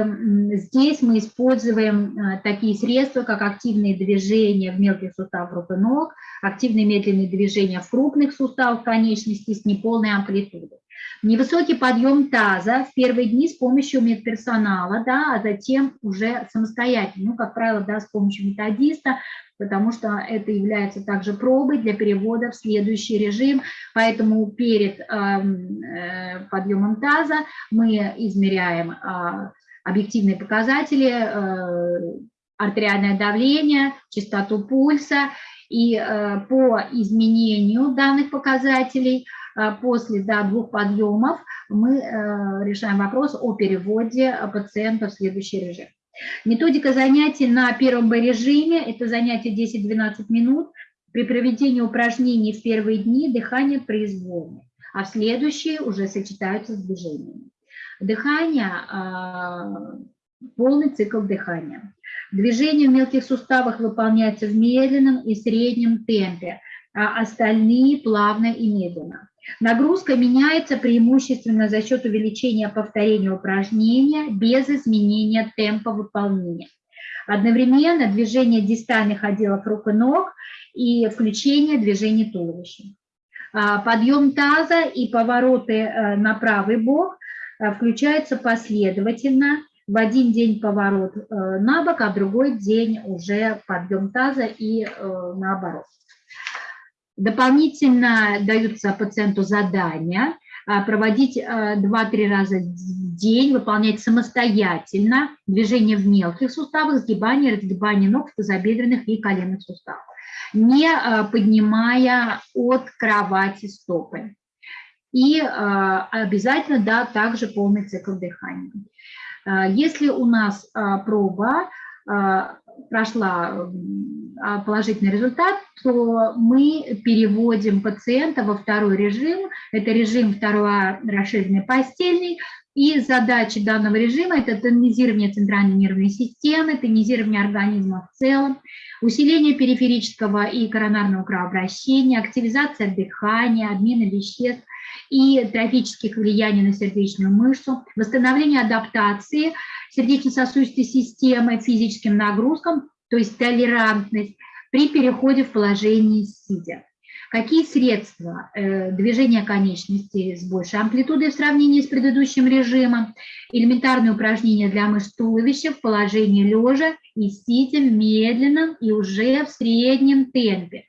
здесь мы используем э, такие средства, как активные движения в мелких суставах рук и ног, активные медленные движения в крупных суставах конечностей с неполной амплитудой. Невысокий подъем таза в первые дни с помощью медперсонала, да, а затем уже самостоятельно, ну, как правило, да, с помощью методиста, потому что это является также пробой для перевода в следующий режим, поэтому перед э, подъемом таза мы измеряем э, объективные показатели, э, артериальное давление, частоту пульса, и по изменению данных показателей после да, двух подъемов мы решаем вопрос о переводе пациента в следующий режим. Методика занятий на первом Б-режиме – это занятие 10-12 минут. При проведении упражнений в первые дни дыхание произвольное, а в следующие уже сочетаются с движениями. Дыхание – полный цикл дыхания. Движение в мелких суставах выполняется в медленном и среднем темпе, а остальные плавно и медленно. Нагрузка меняется преимущественно за счет увеличения повторения упражнения без изменения темпа выполнения. Одновременно движение дистальных отделов рук и ног и включение движения туловища. А, подъем таза и повороты э, на правый бок э, включаются последовательно. В один день поворот э, на бок, а в другой день уже подъем таза и наоборот. Дополнительно даются пациенту задания а, проводить 2-3 а, раза в день, выполнять самостоятельно движения в мелких суставах, сгибание, разгибание ног тазобедренных и коленных суставах, не а, поднимая от кровати стопы. И обязательно, да, также полный цикл дыхания. Если у нас проба прошла а, положительный результат, то мы переводим пациента во второй режим. Это режим второго расширенный постельный. И задача данного режима – это тонизирование центральной нервной системы, тонизирование организма в целом, усиление периферического и коронарного кровообращения, активизация дыхания, обмена веществ и трофических влияний на сердечную мышцу, восстановление адаптации сердечно-сосудистой системы физическим нагрузкам, то есть толерантность при переходе в положение сидя. Какие средства э, движения конечностей с большей амплитудой в сравнении с предыдущим режимом? Элементарные упражнения для мышц туловища в положении лежа и сидя в медленном и уже в среднем темпе.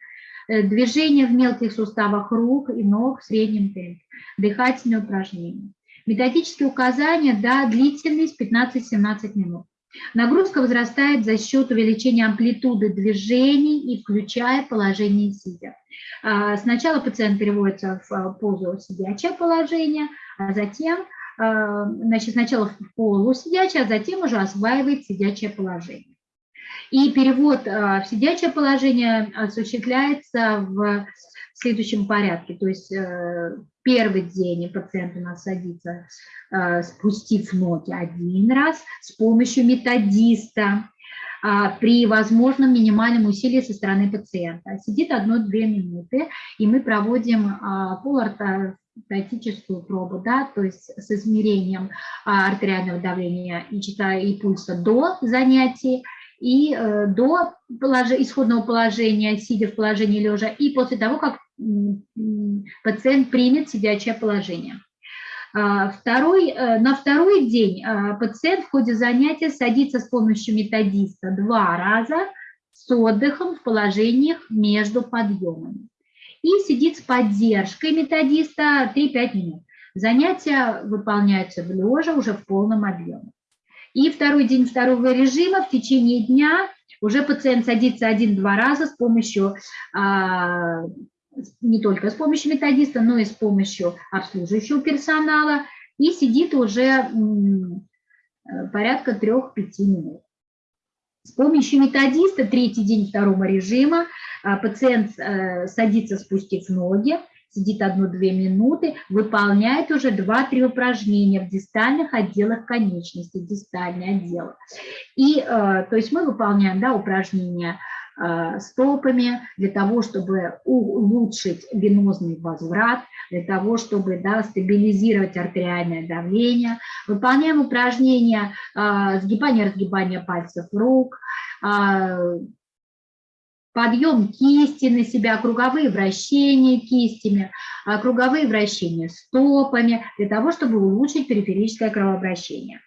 Э, движение в мелких суставах рук и ног в среднем темпе. Дыхательные упражнения. Методические указания, да, длительность 15-17 минут. Нагрузка возрастает за счет увеличения амплитуды движений и включая положение сидя. А, сначала пациент переводится в а, позу сидячее положение, а затем, значит, сначала в полусидячее, а затем уже осваивает сидячее положение. И перевод в сидячее положение осуществляется в следующем порядке. То есть э, первый день пациент у нас садится, э, спустив ноги один раз с помощью методиста. а, при возможном минимальном усилии со стороны пациента. Сидит одну-две минуты, и мы проводим а, полуортостатическую пробу, да, то есть с измерением а, артериального давления и, и пульса до занятий, и э, до исходного положения, сидя в положении лежа, и после того, как пациент примет сидячее положение. А, второй, э, на второй день а, пациент в ходе занятия садится с помощью методиста два раза с отдыхом в положениях между подъемами. И сидит с поддержкой методиста 3-5 минут. Занятия выполняются в лежа уже в полном объеме. И второй день второго режима в течение дня уже пациент садится один-два раза с помощью а, не только с помощью методиста, но и с помощью обслуживающего персонала, и сидит уже порядка 3-5 минут. С помощью методиста третий день второго режима а, пациент э, садится, спустив ноги, сидит одну-две минуты, выполняет уже 2-3 упражнения в дистальных отделах конечностей, дистальные отделы. И, э, то есть мы выполняем да, упражнения Э, стопами для того, чтобы улучшить венозный возврат, для того, чтобы да, стабилизировать артериальное давление. Выполняем упражнения э, сгибания-разгибания пальцев рук, подъем кисти на себя, круговые вращения кистями, круговые вращения стопами, для того, чтобы улучшить периферическое кровообращение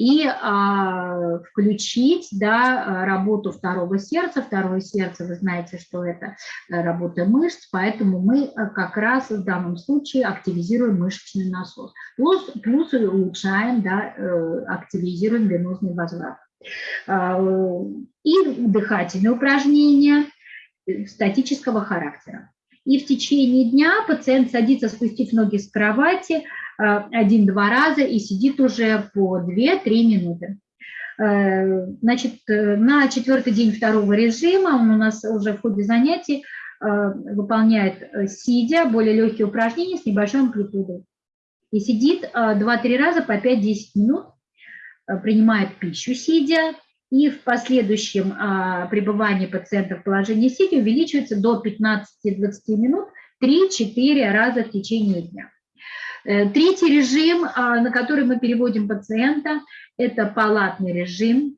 и а, включить да, работу второго сердца. Второе сердце, вы знаете, что это э, работа мышц, поэтому мы э, как раз в данном случае активизируем мышечный насос. Плюс, плюс улучшаем, да, э, активизируем венозный возврат. А, и дыхательные упражнения статического характера. И в течение дня пациент садится, спустив ноги с кровати, Э, один-два раза и сидит уже по 2-3 минуты. Э, значит, э, на четвертый день второго режима он у нас уже в ходе занятий выполняет сидя более легкие упражнения с небольшой амплитудой. И сидит 2-3 раза по 5-10 минут, принимает пищу сидя, и в последующем пребывании пациента в положении сидя увеличивается до 15-20 минут 3-4 раза в течение дня. Э, третий режим, а, на который мы переводим пациента, это палатный режим.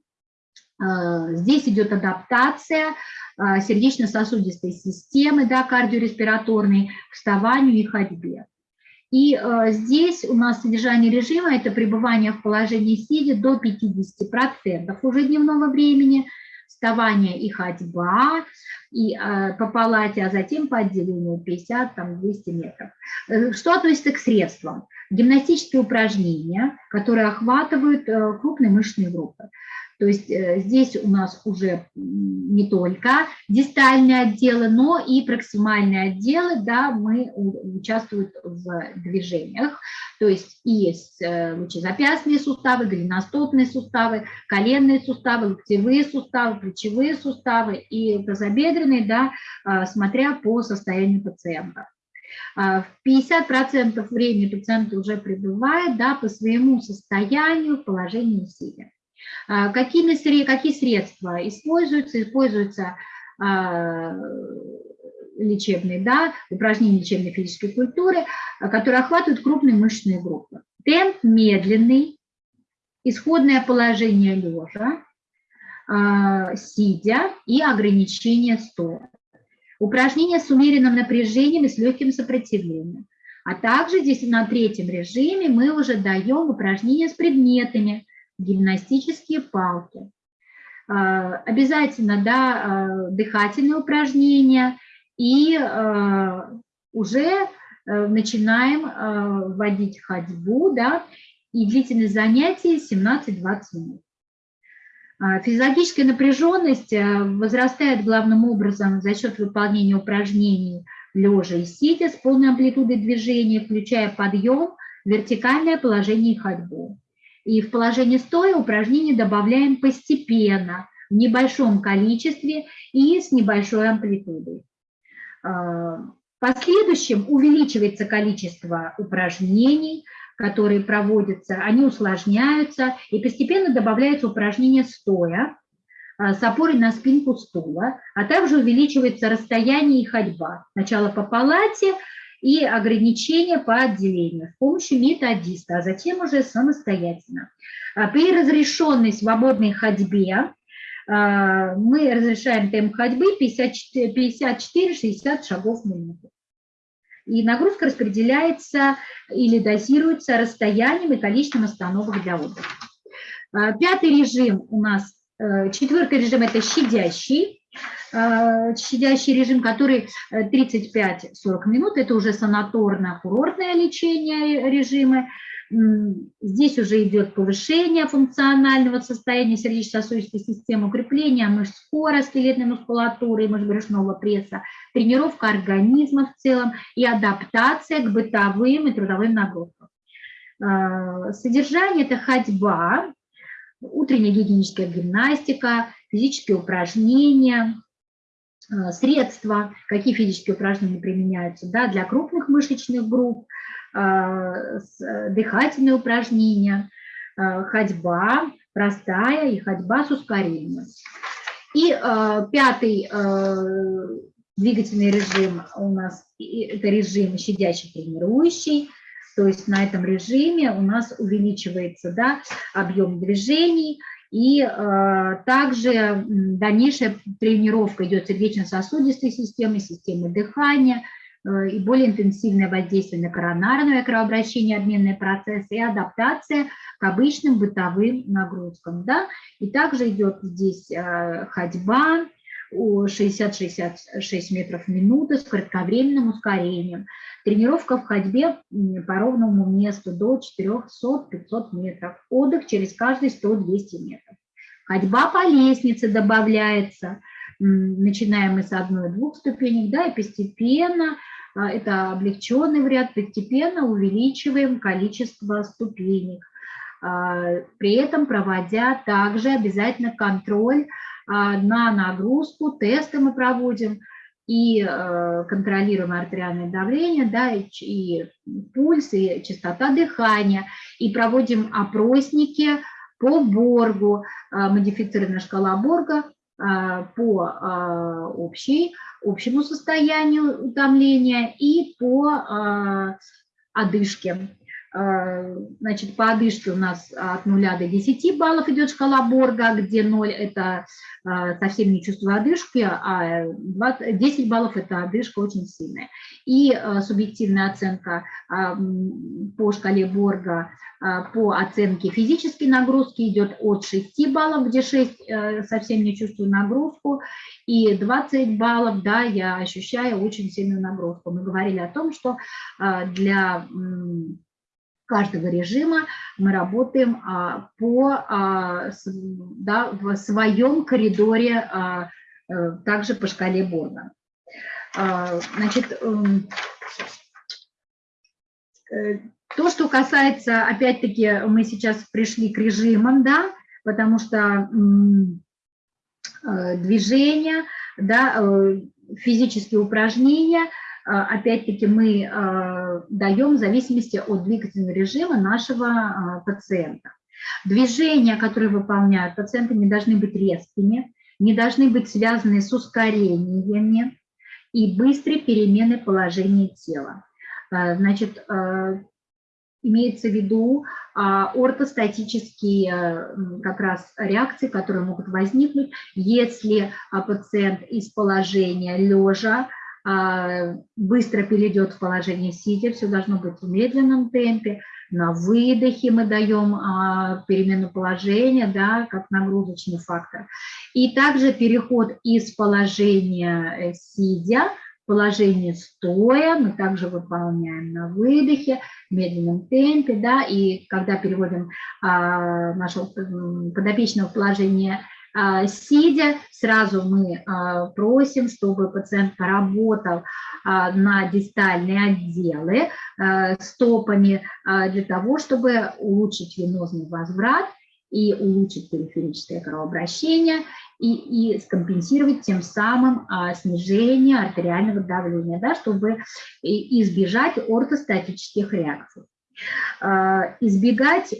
А, здесь идет адаптация а, сердечно-сосудистой системы, да, кардиореспираторной, к вставанию и ходьбе. И здесь у нас содержание режима – это пребывание в положении сидя до 50% уже дневного времени – вставание и ходьба, и э, по палате, а затем по отделению 50-200 метров. Э, что относится к средствам? Гимнастические упражнения, которые охватывают э, крупные мышечные группы. То есть э, здесь у нас уже не только дистальные отделы, но и проксимальные отделы, да, мы участвуют в движениях. То есть и есть э, лучезапястные суставы, голеностопные суставы, коленные суставы, локтевые суставы, плечевые суставы и тазобедренные, да, э, смотря по состоянию пациента. В 50% времени пациент уже пребывает да, по своему состоянию сидя. А, какими, какие средства используются? Используются а, лечебные, да, упражнения лечебной физической культуры, а, которые охватывают крупные мышечные группы. Темп медленный, исходное положение лежа, сидя и ограничение стоя. Упражнения с умеренным напряжением и с легким сопротивлением. А также здесь на третьем режиме мы уже даем упражнения с предметами, гимнастические палки. А, обязательно да, а, дыхательные упражнения и а, уже э, начинаем вводить ходьбу да, и длительность занятий 17-20 минут. Физиологическая напряженность э, возрастает главным образом за счет выполнения упражнений лежа и сидя с полной амплитудой движения, включая подъем, вертикальное положение и ходьбу. И в положении стоя упражнения добавляем постепенно, в небольшом количестве и с небольшой амплитудой. А, в последующем увеличивается количество упражнений, которые проводятся, они усложняются, и постепенно добавляются упражнения стоя, а, с опорой на спинку стула, а также увеличивается расстояние и ходьба. Сначала по палате и ограничения по отделению с помощью методиста, а затем уже самостоятельно. А при разрешенной свободной ходьбе а, мы разрешаем темп ходьбы 54-60 шагов в минуту. И нагрузка распределяется или дозируется расстоянием и количеством остановок для отдыха. А, пятый режим у нас, э, четвертый режим – это щадящий. Щадящий режим, который 35-40 минут, это уже санаторно-курортное лечение режимы. Здесь уже идет повышение функционального состояния сердечно-сосудистой системы, укрепление мышц кора, скелетной мускулатуры, мышц-брюшного пресса, тренировка организма в целом и адаптация к бытовым и трудовым нагрузкам. А, содержание – это ходьба, утренняя гигиеническая гимнастика, физические упражнения, средства, какие физические упражнения применяются да, для крупных мышечных групп, а, э, дыхательные упражнения, ходьба простая и ходьба с ускорением. И пятый двигательный режим у нас это режим щадящий тренирующий, то есть на этом режиме у нас увеличивается да, объем движений, и э, также дальнейшая тренировка идет сердечно-сосудистой системы, системы дыхания, э, и более интенсивное воздействие на коронарное кровообращение, обменные процессы и адаптация к обычным бытовым нагрузкам. Да? И также идет здесь э, ходьба, 60-66 метров в минуту с кратковременным ускорением. Тренировка в ходьбе по ровному месту до 400-500 метров. Отдых через каждые 100-200 метров. Ходьба по лестнице добавляется. Начинаем мы с одной-двух ступенек, да, и постепенно, а, это облегченный вариант, постепенно увеличиваем количество ступенек. А, при этом проводя также обязательно контроль на нагрузку, тесты мы проводим и э, контролируем артериальное давление, да, и, и пульс, и частота дыхания, и проводим опросники по Боргу, а, модифицированная шкала Борга а, по общей, общему состоянию утомления и по одышке. Э, значит, по одышке у нас от 0 до 10 баллов идет шкала Борга, где 0 – это э, совсем не чувство одышки, а 20, 10 баллов – это одышка очень сильная. И э, субъективная оценка по шкале Борга по оценке физической нагрузки идет от 6 баллов, где 6 совсем не чувствую нагрузку, и 20 баллов, да, я ощущаю очень сильную нагрузку. Мы говорили о том, что для каждого режима мы работаем а, по, а, да, в своем коридоре, а, э, также по шкале Борна. Значит, эм, э, то, что касается, опять-таки, мы сейчас пришли к режимам, да, потому что э, движение, да, физические упражнения – а, опять-таки мы а, даем в зависимости от двигательного режима нашего а, пациента. Движения, которые выполняют пациенты, не должны быть резкими, не должны быть связаны с ускорениями и быстрой переменой положения тела. Значит, имеется в виду ортостатические как раз реакции, которые могут возникнуть, если пациент из положения лежа а, быстро перейдет в положение сидя, все должно быть в медленном темпе. На выдохе мы даем а, перемену положения, да, как нагрузочный фактор. И также переход из положения э, сидя в положение стоя мы также выполняем на выдохе, в медленном темпе, да, и когда переводим а, нашего подопечного в положение а, сидя, сразу мы а, просим, чтобы пациент поработал а, на дистальные отделы стопами для того, чтобы улучшить венозный возврат и улучшить периферическое кровообращение и, и скомпенсировать тем самым снижение артериального давления, да, чтобы избежать ортостатических реакций. Избегать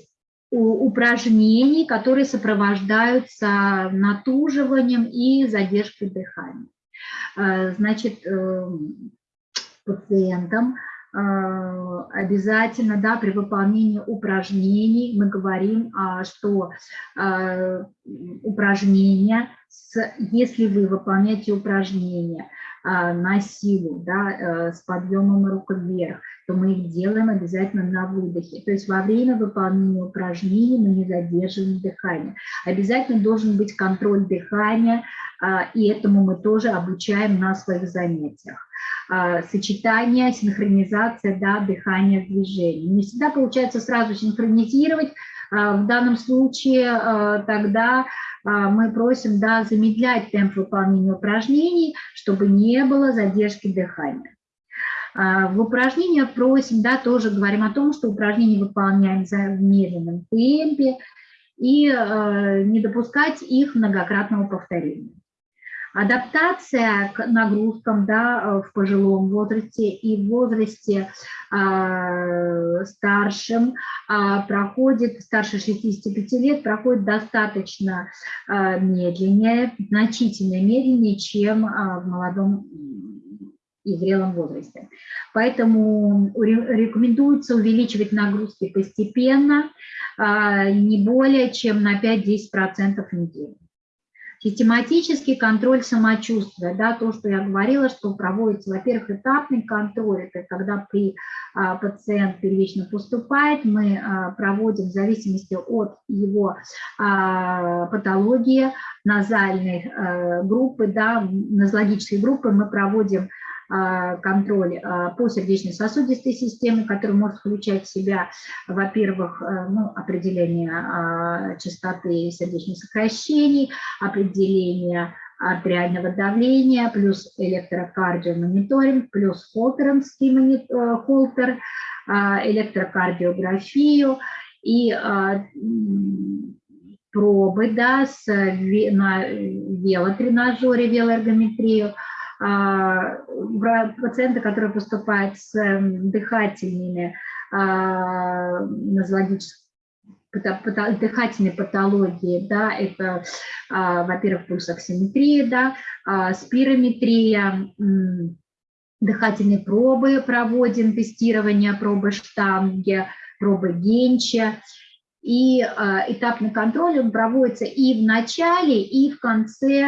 упражнений, которые сопровождаются натуживанием и задержкой дыхания. Э, значит, эм, пациентам э, обязательно да, при выполнении упражнений мы говорим, а, что э, упражнения, если вы выполняете упражнения на силу, да, с подъемом рук вверх, то мы их делаем обязательно на выдохе. То есть во время выполнения упражнений мы не задерживаем дыхание. Обязательно должен быть контроль дыхания, а, и этому мы тоже обучаем на своих занятиях. А, сочетание, синхронизация да, дыхания с движением. Не всегда получается сразу синхронизировать, а, в данном случае тогда мы просим да, замедлять темп выполнения упражнений, чтобы не было задержки дыхания. А, в упражнениях просим, да, тоже говорим о том, что упражнения выполняем в медленном темпе и э, не допускать их многократного повторения. Адаптация к нагрузкам да, в пожилом возрасте и в возрасте э, старшем э, проходит, старше 65 лет, проходит достаточно э, медленнее, значительно медленнее, чем э, в молодом и зрелом возрасте. Поэтому рекомендуется увеличивать нагрузки постепенно, а, не более чем на 5-10% в неделю. Систематический контроль самочувствия, да, то, что я говорила, что проводится, во-первых, этапный контроль, это когда при, а, пациент первично поступает, мы а, проводим в зависимости от его а, патологии назальной а, группы, да, нозологической группы, мы проводим контроль а, по сердечно-сосудистой системе, который может включать в себя, во-первых, э, ну, определение частоты сердечных сокращений, определение артериального давления, плюс электрокардиомониторинг, плюс холтеровский э, холтер, электрокардиографию и пробы да, с, на велотренажере, велоэргометрию, пациенты, которые поступают с эм, дыхательными а, нозологическими дыхательной патологии, да, это, а, во-первых, пульсоксиметрия, да, спирометрия, дыхательные пробы проводим, тестирование пробы штанги, пробы генча, и этапный контроль он проводится и в начале, и в конце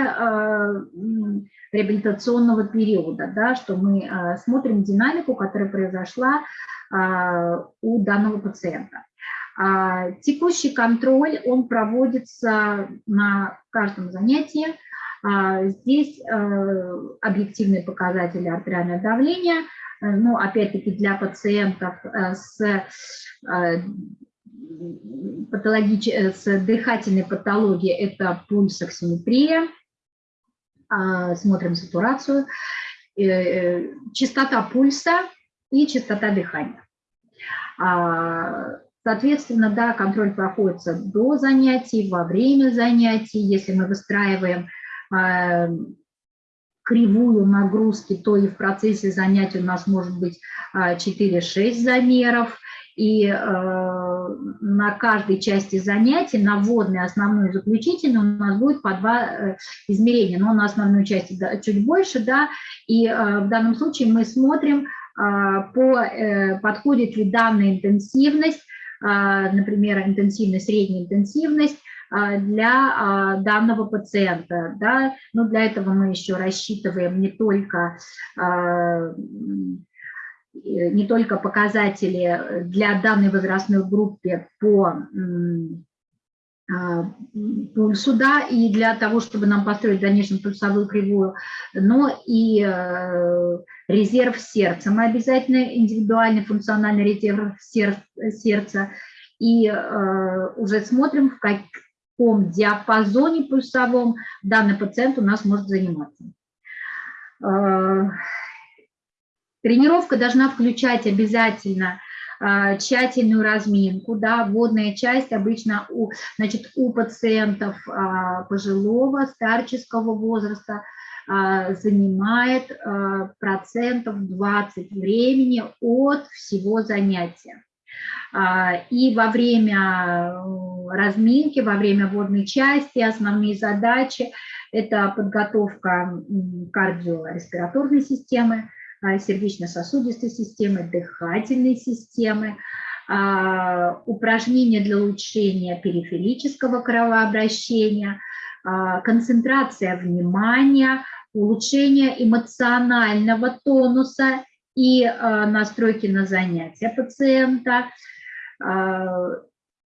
реабилитационного периода, да, что мы а, смотрим динамику, которая произошла а, у данного пациента. А, текущий контроль, он проводится на каждом занятии. Здесь объективные показатели артериального давления, ну, опять-таки для пациентов с патологич... с дыхательной патологией это пульсоксиметрия, смотрим сатурацию, э, э, частота пульса и частота дыхания. А, соответственно, да, контроль проходится до занятий, во время занятий. Если мы выстраиваем а, кривую нагрузки, то и в процессе занятий у нас может быть 4-6 замеров и на каждой части занятий, на вводной, основную и заключительную, у нас будет по два э, измерения, но на основную часть чуть больше, да, и э, в данном случае мы смотрим, э, по, подходит ли данная интенсивность, например, интенсивность, средняя интенсивность, для данного пациента. Да? Но для этого мы еще рассчитываем не только не только показатели для данной возрастной группы по а, пульсу, да, и для того, чтобы нам построить в дальнейшем пульсовую кривую, но и э, резерв сердца. Мы обязательно индивидуальный функциональный резерв сердца и э, уже смотрим, в каком диапазоне пульсовом данный пациент у нас может заниматься. Тренировка должна включать обязательно а, тщательную разминку, да, водная часть обычно у, значит, у пациентов а, пожилого, старческого возраста а, занимает процентов 20 времени от всего занятия. И во время разминки, во время водной части основные задачи – это подготовка кардиореспираторной системы, сердечно-сосудистой системы, дыхательной системы, упражнения для улучшения периферического кровообращения, концентрация внимания, улучшение эмоционального тонуса и настройки на занятия пациента.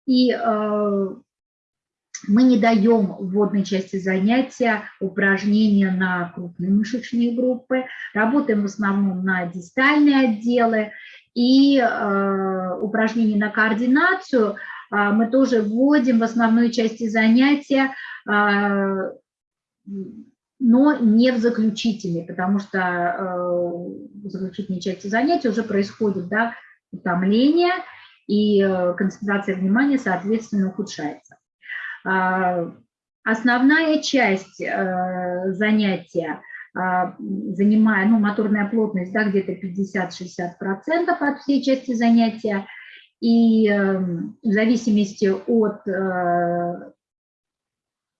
И мы не даем в вводной части занятия упражнения на крупные мышечные группы, работаем в основном на дистальные отделы, и э, упражнения на координацию э, мы тоже вводим в основной части занятия, э, но не в заключительной, потому что э, в заключительной части занятия уже происходит да, утомление, и э, концентрация внимания, соответственно, ухудшается. А, основная часть э, занятия а, занимая, ну, моторная плотность, да, где-то 50-60% от всей части занятия, и эм, в зависимости от э,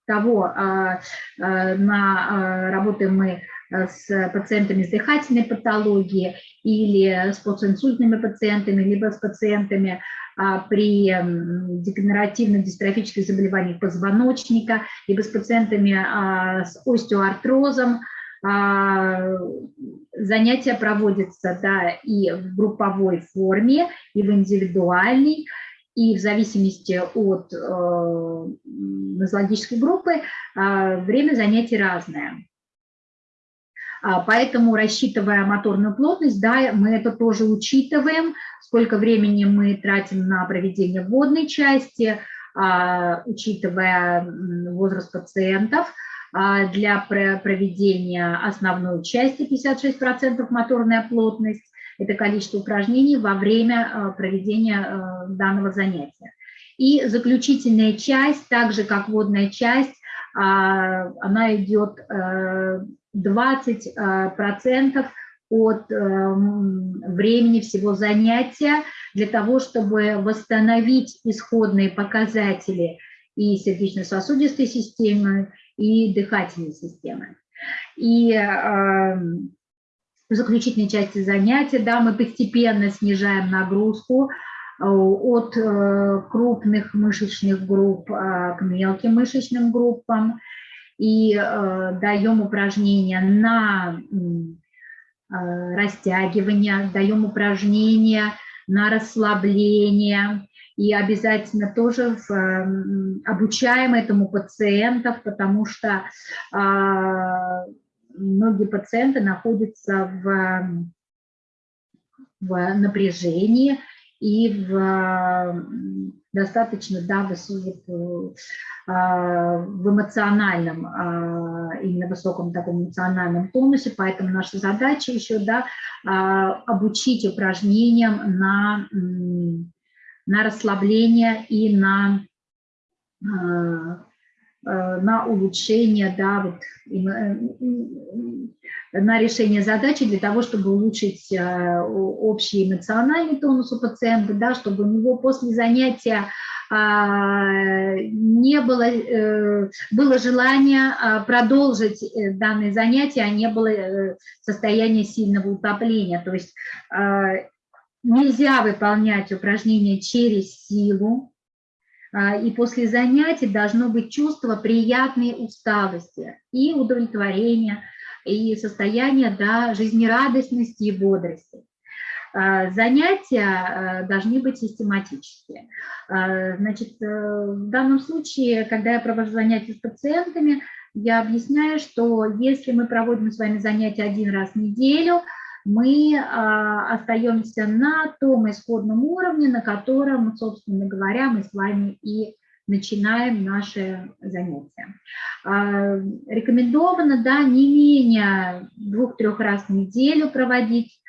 того, а, на, работаем мы с пациентами с дыхательной патологией или с постинсультными пациентами, либо с пациентами а, при дегенеративно-дистрофических заболеваниях позвоночника, либо с пациентами а, с остеоартрозом. А, занятия проводятся да, и в групповой форме, и в индивидуальной, и в зависимости от э, нозологической группы время занятий разное. Поэтому, рассчитывая моторную плотность, да, мы это тоже учитываем, сколько времени мы тратим на проведение вводной части, а, учитывая возраст пациентов, а, для проведения основной части 56% моторная плотность, это количество упражнений во время а, проведения данного занятия. И заключительная часть, так же как вводная часть, она идет 20% от эм, времени всего занятия для того, чтобы восстановить исходные показатели и сердечно-сосудистой системы, и дыхательной системы. И э, в заключительной части занятия да, мы постепенно снижаем нагрузку э, от э, крупных мышечных групп э, к мелким мышечным группам и э, даем упражнения на Э, растягивания, даем упражнения на расслабление, и обязательно тоже в, обучаем этому пациентов, потому что а, многие пациенты находятся в, в напряжении и в достаточно да, высоких, а, в эмоциональном, а, именно высоком таком эмоциональном тонусе, поэтому наша задача еще да, а, обучить упражнениям на, на расслабление и на на улучшение, да, вот, на решение задачи для того, чтобы улучшить э, общий эмоциональный тонус у пациента, да, чтобы у него после занятия а, не было, э, было желание а, продолжить э, данное занятие, а не было состояния сильного утопления. То есть а, нельзя выполнять упражнения через силу, и после занятий должно быть чувство приятной усталости и удовлетворения, и состояние да, жизнерадостности и бодрости. А, занятия а, должны быть систематические. А, значит, э, в данном случае, когда я провожу занятия с пациентами, я объясняю, что если мы проводим с вами занятия один раз в неделю, мы остаемся на том исходном уровне, на котором, собственно говоря, мы с вами и начинаем наши занятия. А, рекомендовано да, не менее двух-трех раз в неделю проводить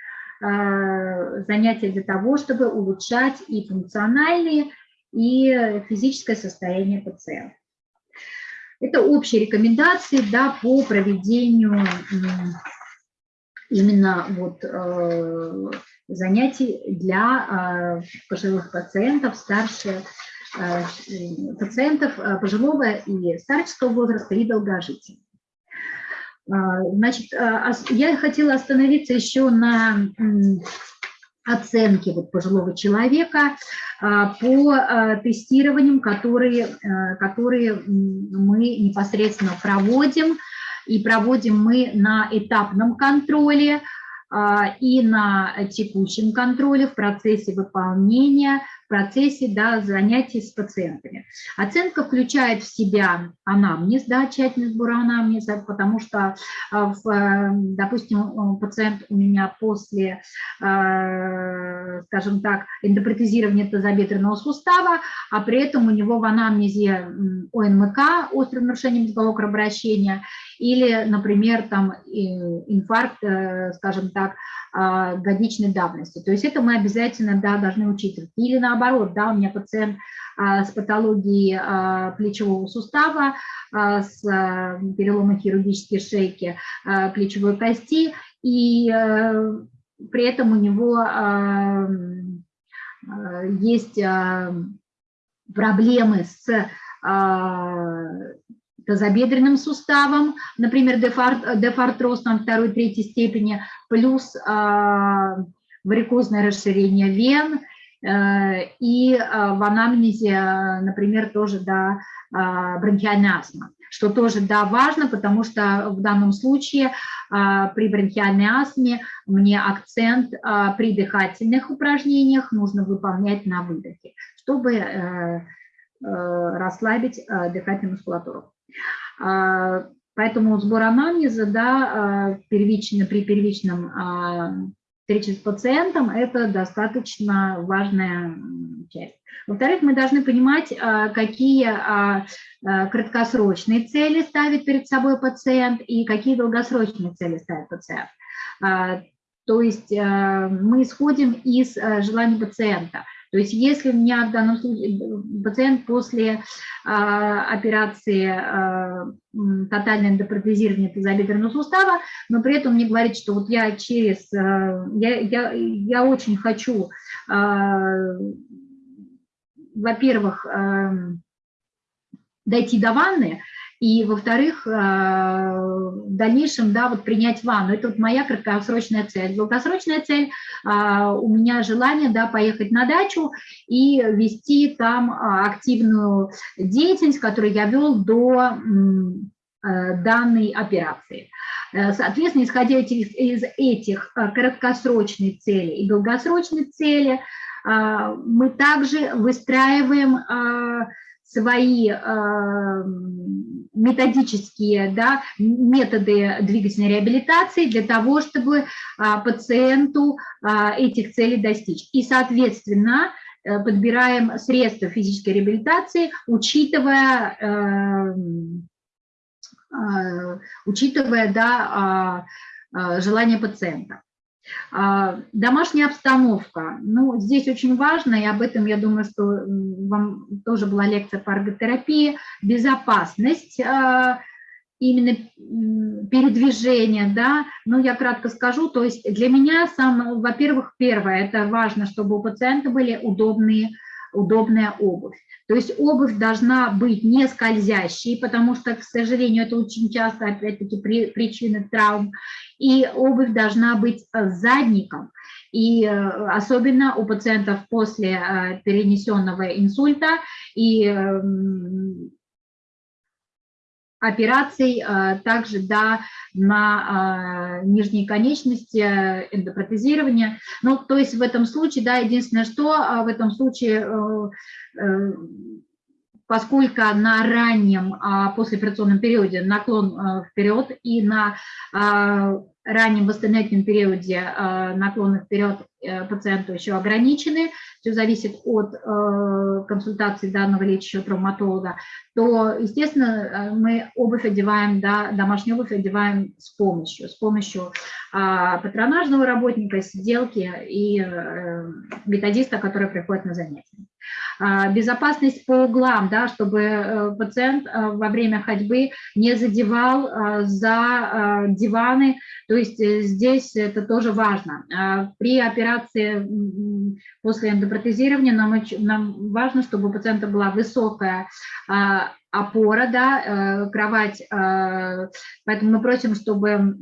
а, занятия для того, чтобы улучшать и функциональные, и физическое состояние пациента. Это общие рекомендации да, по проведению именно вот э, занятий для пожилых пациентов, старше пациентов пожилого и старческого возраста и долгожителей. Значит, я хотела остановиться еще на оценки вот пожилого человека по тестированиям, которые, которые мы непосредственно проводим. И проводим мы на этапном контроле и на текущем контроле в процессе выполнения процессе да, занятий с пациентами. Оценка включает в себя анамнез, да, тщательный сбор анамнеза, потому что, а, в, э, допустим, пациент у меня после, э, скажем так, эндопротезирования тазобедренного сустава, а при этом у него в анамнезе ОНМК, острое нарушение мозгового кровообращения, или, например, там инфаркт, э, скажем так, а, годичной давности. То есть это мы обязательно да, должны учитывать. Или наоборот, да, у меня пациент а, с патологией а, плечевого сустава, с переломом хирургической шейки плечевой кости, и э, при этом у него есть проблемы с тазобедренным суставом, например, дефартроз там второй, третьей степени, плюс э, варикозное расширение вен, э, и э, в анамнезе, например, тоже да, э, бронхиальная астма, что тоже да, важно, потому что в данном случае э, при бронхиальной астме мне акцент э, при дыхательных упражнениях нужно выполнять на выдохе, чтобы э, расслабить дыхательную мускулатуру. А, поэтому сбор анамнеза да, а, первично, при первичном а, встрече с пациентом – это достаточно важная часть. Во-вторых, мы должны понимать, какие краткосрочные цели ставит перед собой пациент и какие долгосрочные цели ставит пациент. То есть мы исходим из желаний пациента – то есть если у меня в данном случае э, пациент после а, операции а, тотальное эндопротезирование тазобедренного сустава, но при этом мне говорит, что вот я через, а, я, я, я очень хочу, а, во-первых, а, дойти до ванны, и, во-вторых, э, в дальнейшем, да, вот принять ванну. Это вот моя краткосрочная цель. Долгосрочная цель а, у меня желание, да, поехать на дачу и вести там а, активную деятельность, которую я вел до э, данной операции. Э, соответственно, исходя из этих краткосрочной цели и долгосрочной цели, мы также выстраиваем свои методические да, методы двигательной реабилитации для того, чтобы а, пациенту а, этих целей достичь. И, соответственно, э, подбираем средства физической реабилитации, учитывая, э, а, учитывая да, желание пациента. А, домашняя обстановка. Ну, здесь очень важно, и об этом, я думаю, что вам тоже была лекция по эрготерапии, безопасность а, именно передвижения, да, ну, я кратко скажу, то есть для меня, во-первых, первое, это важно, чтобы у пациента были удобные, удобная обувь. То есть обувь должна быть не скользящей, потому что, к сожалению, это очень часто, опять-таки, при, причина травм. И обувь должна быть э, задником. И э, особенно у пациентов после э, перенесенного инсульта и эм, операций, также да, на нижней конечности, эндопротезирования. Ну, то есть в этом случае, да, единственное, что в этом случае поскольку на раннем послеоперационном периоде наклон вперед и на раннем восстановительном периоде наклоны вперед Э, пациенту еще ограничены, все зависит от э, консультации данного лечащего травматолога, то, естественно, э, мы обувь одеваем, да, домашнюю обувь одеваем с помощью, с помощью а, патронажного работника, сиделки и методиста, который приходит на занятия. А, безопасность по углам, да, чтобы э, пациент э, во время ходьбы не задевал э, за диваны, то есть здесь это тоже важно. А, при операции после эндопротезирования нам, нам важно, чтобы у пациента была высокая а, опора, да, кровать, поэтому мы просим, чтобы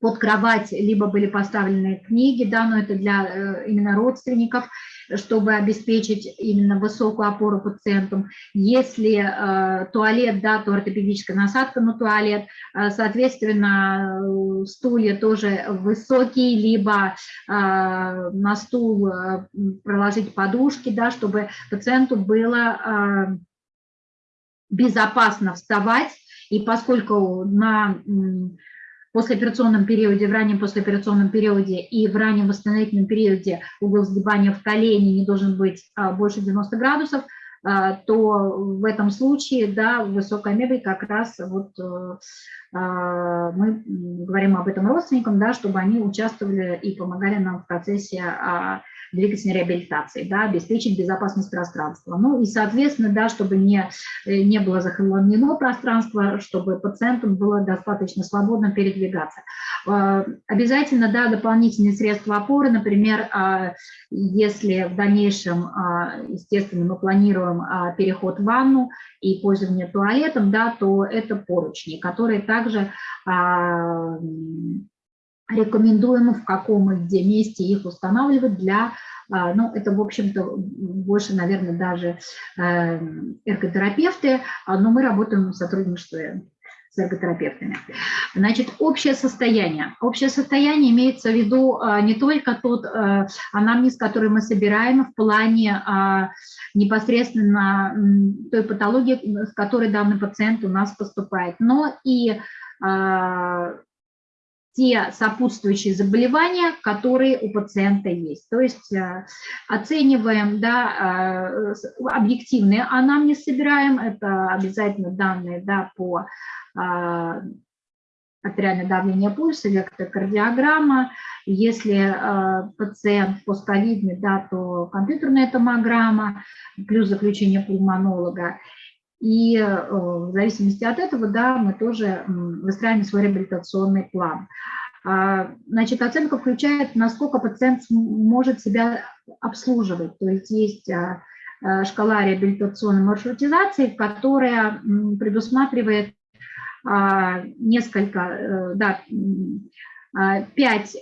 под кровать либо были поставлены книги, да, но это для именно родственников, чтобы обеспечить именно высокую опору пациентам. Если э, туалет, да, то ортопедическая насадка на туалет, э, соответственно, э, стулья тоже высокие, либо э, на стул э, проложить подушки, да, чтобы пациенту было э, безопасно вставать, и поскольку на послеоперационном периоде, в раннем послеоперационном периоде и в раннем восстановительном периоде угол сгибания в колени не должен быть а, больше 90 градусов, а, то в этом случае, да, высокая мебель как раз вот э, а, мы говорим об этом родственникам, да, чтобы они участвовали и помогали нам в процессе двигательной реабилитации, да, обеспечить безопасность пространства. Ну и, соответственно, да, чтобы не, э, не было захламлено пространство, чтобы пациентам было достаточно свободно передвигаться. А, обязательно, да, дополнительные средства опоры, например, а, если в дальнейшем, а, естественно, мы планируем переход в ванну и пользование туалетом, да, то это поручни, которые также рекомендуем в каком и где месте их устанавливать для, а, ну, это, в общем-то, больше, наверное, даже э, эрготерапевты, а, но мы работаем в сотрудничестве с эрготерапевтами. Значит, общее состояние. Общее состояние имеется в виду а, не только тот э, анамнез, который мы собираем в плане непосредственно той патологии, с которой данный пациент у нас поступает, но и те сопутствующие заболевания, которые у пациента есть. То есть э, оцениваем, да, э, объективные анамнез собираем, это обязательно данные да, по э, артериальное давление пульса, электрокардиограмма. Если пациент постковидный, да, то компьютерная томограмма, плюс заключение пульмонолога. И э, в зависимости от этого, да, мы тоже выстраиваем свой реабилитационный план. А, значит, оценка включает, насколько пациент может себя обслуживать. То есть есть а, а, шкала реабилитационной маршрутизации, которая предусматривает несколько, э, да, пять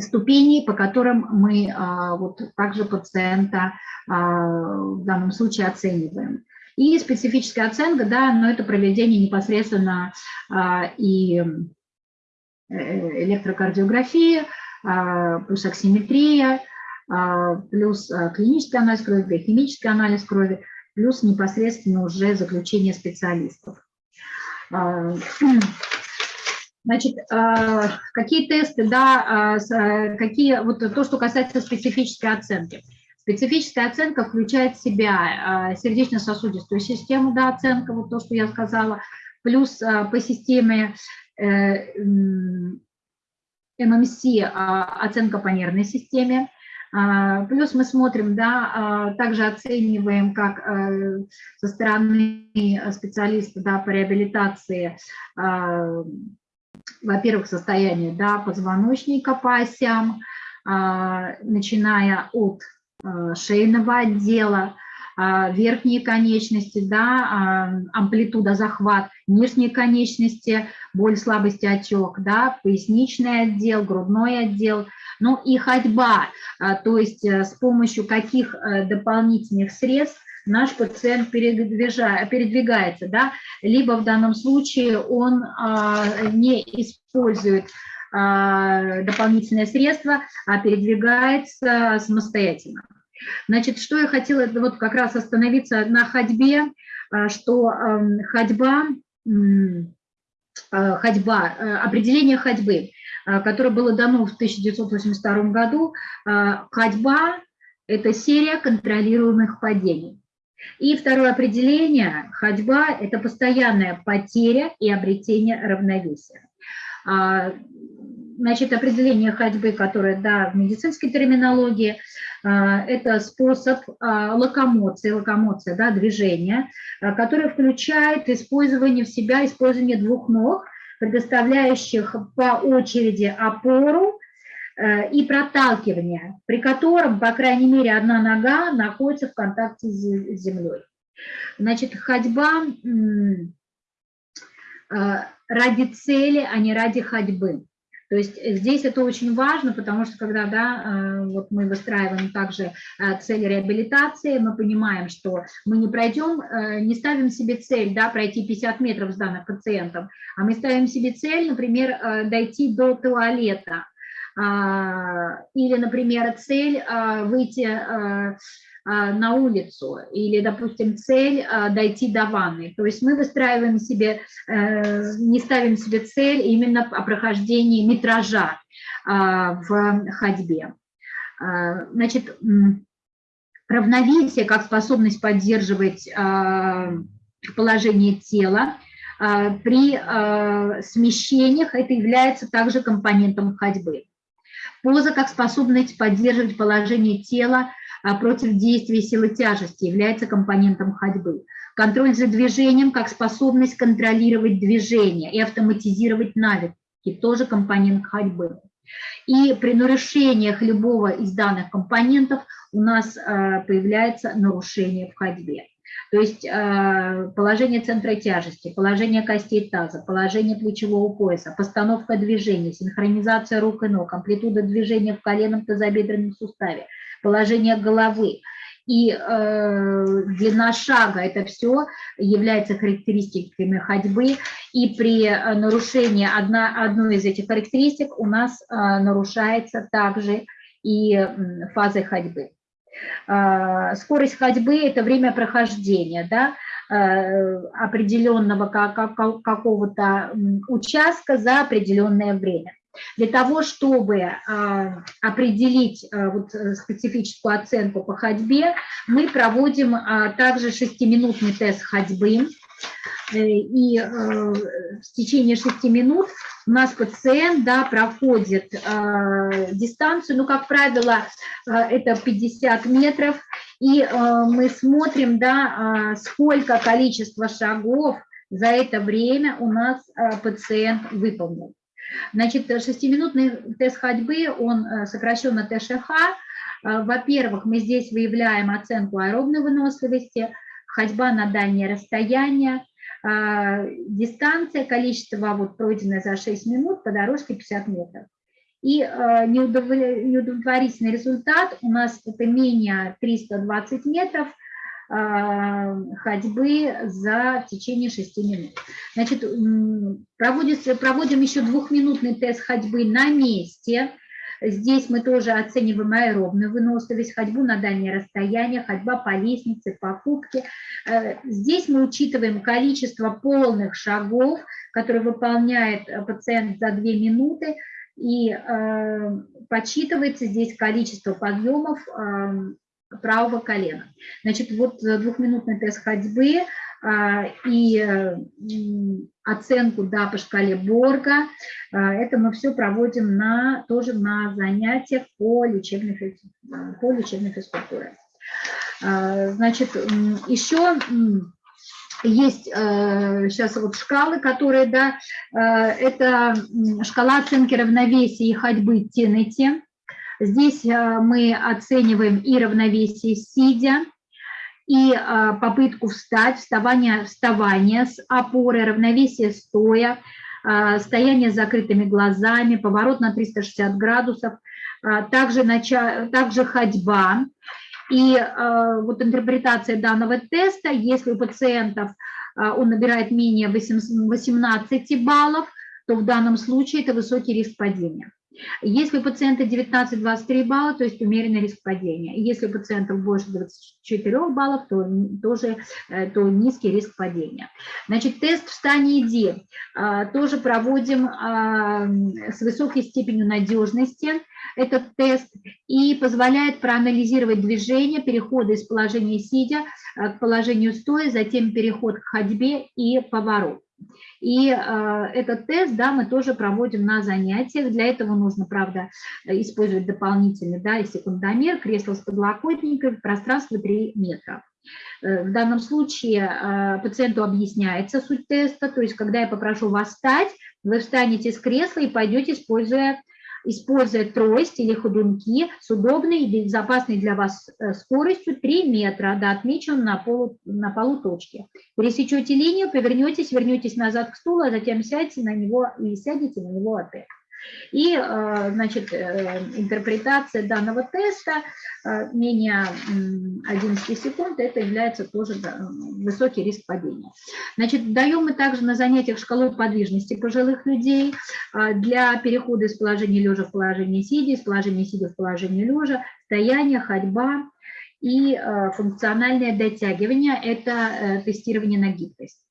ступеней, по которым мы а, вот также пациента а, в данном случае оцениваем. И специфическая оценка, да, но это проведение непосредственно а, и э, электрокардиографии, плюс оксиметрия, плюс клинический анализ крови, биохимический анализ крови, плюс непосредственно уже заключение специалистов. Значит, а, какие тесты, да, а, а, какие, вот то, что касается специфической оценки. Специфическая оценка включает в себя сердечно-сосудистую систему, да, оценка, вот то, что я сказала, плюс по системе э, ММС оценка по нервной системе, Плюс мы смотрим, да, также оцениваем, как э, со стороны специалиста да, по реабилитации во-первых, состояние да, позвоночника по осям, а, начиная от а, шейного отдела, а, верхние конечности, да, амплитуда захват, нижние конечности, боль, слабость, отек, да, поясничный отдел, грудной отдел, ну и ходьба, то есть э, с помощью каких э, дополнительных средств наш пациент передвигается, да, либо в данном случае он а, не использует а, дополнительные средства, а передвигается самостоятельно. Значит, что я хотела, вот как раз остановиться на ходьбе, а, что ходьба, ходьба, э, определение ходьбы, которое было дано в 1982 году, ходьба – это серия контролируемых падений. И второе определение – ходьба – это постоянная потеря и обретение равновесия. А, значит, определение ходьбы, которое, да, в медицинской терминологии, это способ локомоции, локомоция, да, движения, который включает использование в себя, использование двух ног, предоставляющих по очереди опору и проталкивание, при котором, по крайней мере, одна нога находится в контакте с землей. Значит, ходьба э, ради цели, а не ради ходьбы. То есть здесь это очень важно, потому что когда да, э, вот мы выстраиваем также цель реабилитации, мы понимаем, что мы не пройдем, не ставим себе цель да, пройти 50 метров с данным пациентом, а мы ставим себе цель, например, дойти до туалета, или, например, цель а, выйти а, на улицу, или, допустим, цель дойти до ванны. То есть мы выстраиваем себе, э, не ставим себе цель именно о прохождении метража в ходьбе. Значит, равновесие как способность поддерживать положение тела, при смещениях это является также компонентом ходьбы. Поза как способность поддерживать положение тела а, против действия силы тяжести является компонентом ходьбы. Контроль за движением как способность контролировать движение и автоматизировать навыки – тоже компонент ходьбы. И при нарушениях любого из данных компонентов у нас а, появляется нарушение в ходьбе. То есть э, положение центра тяжести, положение костей таза, положение плечевого пояса, постановка движения, синхронизация рук и ног, амплитуда движения в коленном тазобедренном суставе, положение головы и э, длина шага, это все является характеристиками ходьбы, и при э, нарушении одна, одной из этих характеристик у нас э, нарушается также и фаза ходьбы. А, скорость ходьбы – это время прохождения, да, э, определенного какого-то участка за определенное время. Для того, чтобы а, определить а, вот э, специфическую оценку по ходьбе, мы проводим также шестиминутный тест ходьбы, Э, и э, в течение шести минут у нас пациент да, проходит э, дистанцию, ну, как правило, это 50 метров, и мы смотрим, да, сколько количество шагов за это время у нас пациент выполнил. Значит, шестиминутный тест ходьбы, он сокращен на ТШХ. Во-первых, мы здесь выявляем оценку аэробной выносливости, ходьба на дальнее расстояние, а, дистанция, количество вот пройденное за 6 минут по дорожке 50 метров. И а, неудовлетворительный результат у нас это менее 320 метров а, ходьбы за течение 6 минут. Значит, проводится, проводим еще двухминутный тест ходьбы на месте – Здесь мы тоже оцениваем аэробную выносливость, ходьбу на дальние расстояния, ходьба по лестнице, покупки. Э, здесь мы учитываем количество полных шагов, которые выполняет э, пациент за 2 минуты, и э, подсчитывается здесь количество подъемов э, правого колена. Значит, вот двухминутный тест ходьбы и оценку да, по шкале Борга. А, это мы все проводим на, тоже на занятиях по лечебной, по лечебной физкультуре. А, значит, еще есть сейчас вот шкалы, которые, да, это шкала оценки равновесия и ходьбы Теннети. Здесь мы оцениваем и равновесие сидя, и а, попытку встать, вставание, вставание с опорой, равновесие стоя, а, стояние с закрытыми глазами, поворот на 360 градусов, а, также, нача, также ходьба. И вот интерпретация данного теста, если у пациентов он набирает менее 18 баллов, то в данном случае это высокий риск падения. Если у пациента 19-23 балла, то есть умеренный риск падения. Если у пациентов больше 24 баллов, то тоже э, то низкий риск падения. Значит, тест «Встань и иди» а, тоже проводим а, с высокой степенью надежности этот тест и позволяет проанализировать движение, переходы из положения сидя э, к положению стоя, затем переход к ходьбе и поворот. И э, этот тест, да, мы тоже проводим на занятиях. Для этого нужно, правда, использовать дополнительный, да, и секундомер, кресло с подлокотником, пространство 3 метра. Э, в данном случае э, пациенту объясняется суть теста, то есть когда я попрошу вас встать, вы встанете с кресла и пойдете, используя используя трость или ходунки с удобной и безопасной для вас э, скоростью 3 метра до отмеченной на полу, на полу точки. Пересечете линию, повернетесь, вернетесь назад к стулу, а затем сядете на него и сядете на него опять. И, э, значит, э, интерпретация данного теста э, менее 11 секунд, это является тоже высокий риск падения. Значит, даем мы также на занятиях шкалу подвижности пожилых людей для перехода из положения лежа в положение сидя, из положения сидя в положение лежа, стояние, ходьба и функциональное дотягивание – это тестирование на гибкость.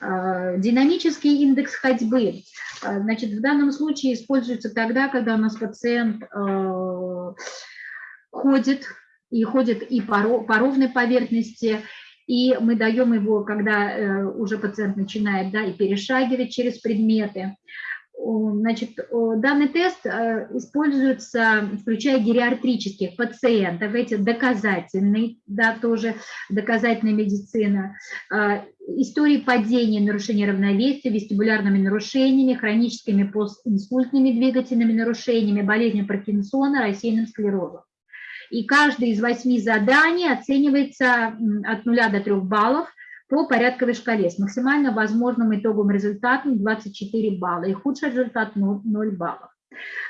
Динамический индекс ходьбы а, значит, в данном случае используется тогда, когда у нас пациент э, ходит, и ходит и по, ровной поверхности, и мы даем его, когда э, уже пациент начинает да, и перешагивать через предметы. Значит, данный тест э, используется, включая гериатрических пациентов, эти доказательный, да, тоже доказательная медицина, э, истории падения, нарушения равновесия, вестибулярными нарушениями, хроническими постинсультными двигательными нарушениями, болезнью Паркинсона, рассеянным склерозом. И каждое из восьми заданий оценивается от 0 до 3 баллов – по порядковой шкале с максимально возможным итоговым результатом 24 балла и худший результат 0 баллов.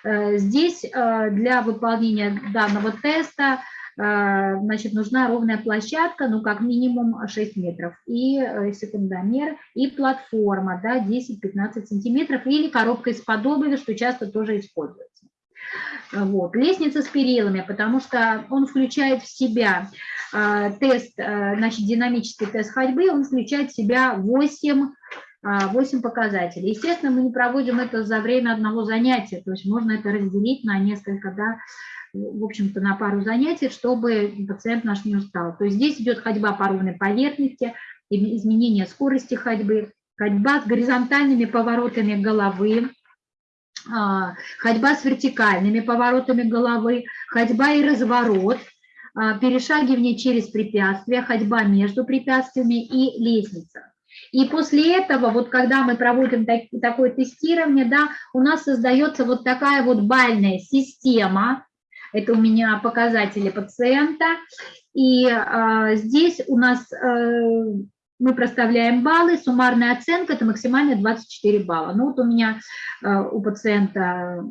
Э, здесь э, для выполнения данного теста э, значит, нужна ровная площадка, ну, как минимум 6 метров, и секундомер, и платформа, да, 10-15 сантиметров, или коробка из-под что часто тоже используется. Вот. Лестница с перилами, потому что он включает в себя тест, э, значит, динамический тест ходьбы, он включает в себя 8, 8 а, показателей. Естественно, мы не проводим это за время одного занятия, то есть можно это разделить на несколько, да, в общем-то, на пару занятий, чтобы пациент наш не устал. То есть здесь идет ходьба по ровной поверхности, изменение скорости ходьбы, ходьба с горизонтальными поворотами головы, ходьба с вертикальными поворотами головы, ходьба и разворот, перешагивание через препятствия, ходьба между препятствиями и лестница. И после этого, вот когда мы проводим так, такое тестирование, да, у нас создается вот такая вот бальная система, это у меня показатели пациента, и э, здесь у нас э, мы проставляем баллы, суммарная оценка – это максимально 24 балла. Ну вот у меня э, у пациента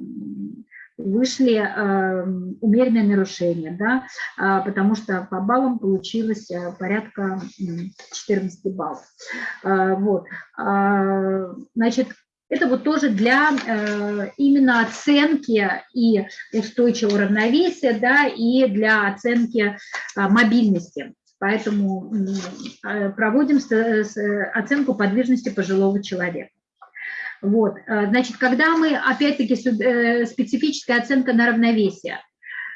вышли э, умеренные нарушения, да, э, потому что по баллам получилось э, порядка 14 баллов. Э, вот. Э, значит, это вот тоже для э, именно оценки и устойчивого равновесия, да, и для оценки э, мобильности. Поэтому э, проводим оценку подвижности пожилого человека. Вот, э, значит, когда мы, опять-таки, э, специфическая оценка на равновесие,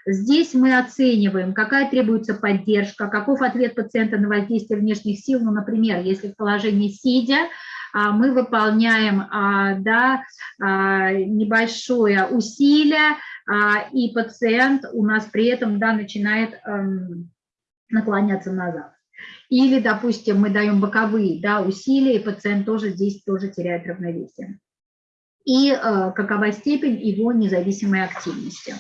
здесь мы оцениваем, какая требуется поддержка, каков ответ пациента на воздействие внешних сил, ну, например, если в положении сидя, а, мы выполняем а, да, а, небольшое усилие, и пациент у нас при этом да, начинает эм, наклоняться назад. Или, допустим, мы даем боковые да, усилия, и пациент тоже здесь тоже теряет равновесие. И э, какова степень его независимой активности.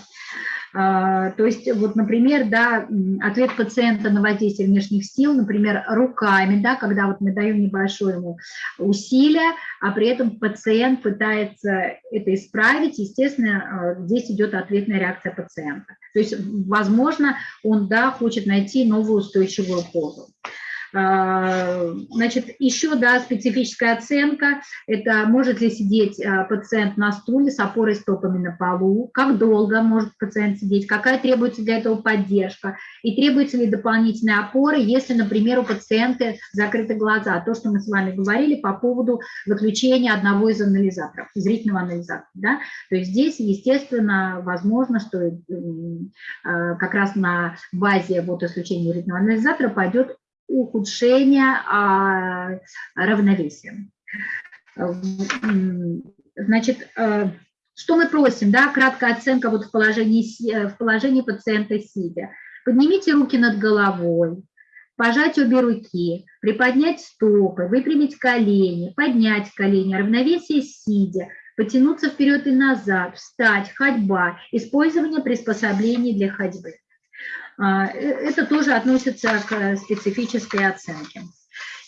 А, то есть, вот, например, да, ответ пациента на воздействие внешних сил, например, руками, да, когда вот мы даем небольшое ему усилие, а при этом пациент пытается это исправить, естественно, а, здесь идет ответная реакция пациента. То есть, возможно, он, да, хочет найти новую устойчивую позу. А, значит, еще, да, специфическая оценка, это может ли сидеть а, пациент на стуле с опорой стопами на полу, как долго может пациент сидеть, какая требуется для этого поддержка, и требуется ли дополнительная опора, если, например, у пациента закрыты глаза, то, что мы с вами говорили по поводу выключения одного из анализаторов, зрительного анализатора, да, то есть здесь, естественно, возможно, что а, как раз на базе вот исключения зрительного анализатора пойдет ухудшения а, равновесия. Значит, что мы просим, да, краткая оценка вот в положении, в положении пациента сидя. Поднимите руки над головой, пожать обе руки, приподнять стопы, выпрямить колени, поднять колени, равновесие сидя, потянуться вперед и назад, встать, ходьба, использование приспособлений для ходьбы. А, э, это тоже относится к специфической оценке.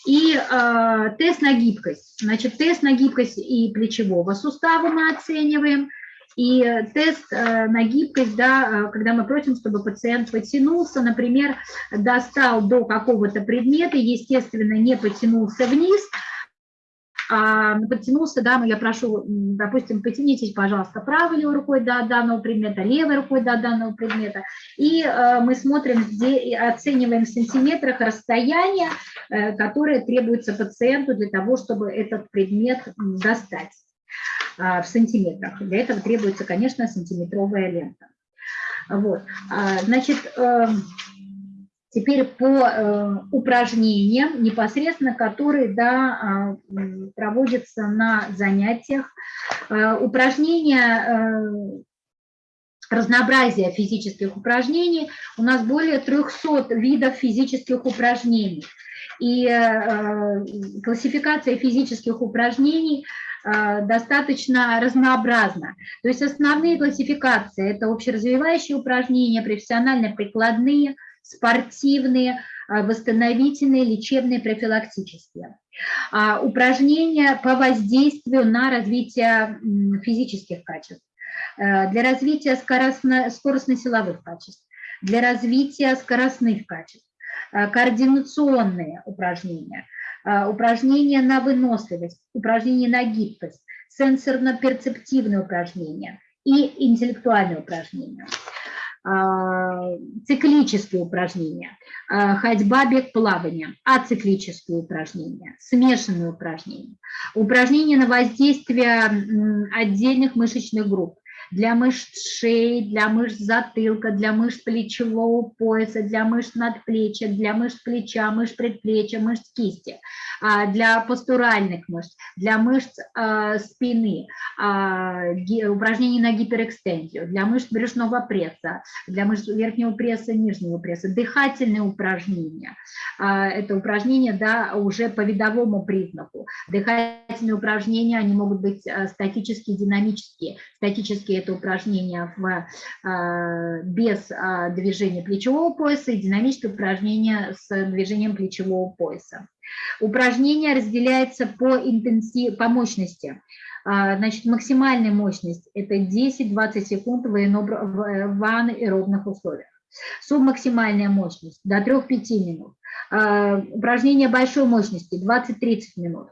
И э, тест на гибкость. Значит, тест на гибкость и плечевого сустава мы оцениваем, и тест э, на гибкость, да, э, когда мы просим, чтобы пациент потянулся, например, достал до какого-то предмета, естественно, не потянулся вниз, подтянулся, да, я прошу, допустим, потянитесь, пожалуйста, правой рукой до данного предмета, левой рукой до данного предмета, и э, мы смотрим, оцениваем в сантиметрах расстояние, которое требуется пациенту для того, чтобы этот предмет достать. А, в сантиметрах. Для этого требуется, конечно, сантиметровая лента. Вот. А, значит, эм, теперь по э, упражнениям, непосредственно которые да, а, проводятся на занятиях. Упражнения э, разнообразие физических упражнений. У нас более 300 видов физических упражнений. И э, классификация физических упражнений Э, достаточно разнообразно. То есть основные классификации – это общеразвивающие упражнения, профессионально-прикладные, спортивные, э, восстановительные, лечебные, профилактические. А, упражнения по воздействию на развитие физических качеств, э, для развития скоростно-силовых качеств, для развития скоростных качеств, координационные упражнения – а, упражнения на выносливость, упражнения на гибкость, сенсорно-перцептивные упражнения и интеллектуальные упражнения. а, циклические упражнения, а, ходьба, бег, плавание, ациклические упражнения, смешанные упражнения, упражнения на воздействие отдельных мышечных групп, для мышц шеи, для мышц затылка, для мышц плечевого пояса, для мышц надплечья, для мышц плеча, мышц предплечья, мышц кисти, а, для постуральных мышц, для мышц а, спины, а, упражнений на гиперэкстензию, для мышц брюшного пресса, для мышц верхнего пресса, нижнего пресса, дыхательные упражнения. Это упражнения да, уже по видовому признаку. Дыхательные упражнения, они могут быть статические, динамические. Статические – это упражнения в, без движения плечевого пояса и динамические упражнения с движением плечевого пояса. Упражнение разделяется по, интенсив... по мощности. А, значит, максимальная мощность – это 10-20 секунд в аэробных условиях. Субмаксимальная мощность – до 3-5 минут. А, упражнение большой мощности – 20-30 минут.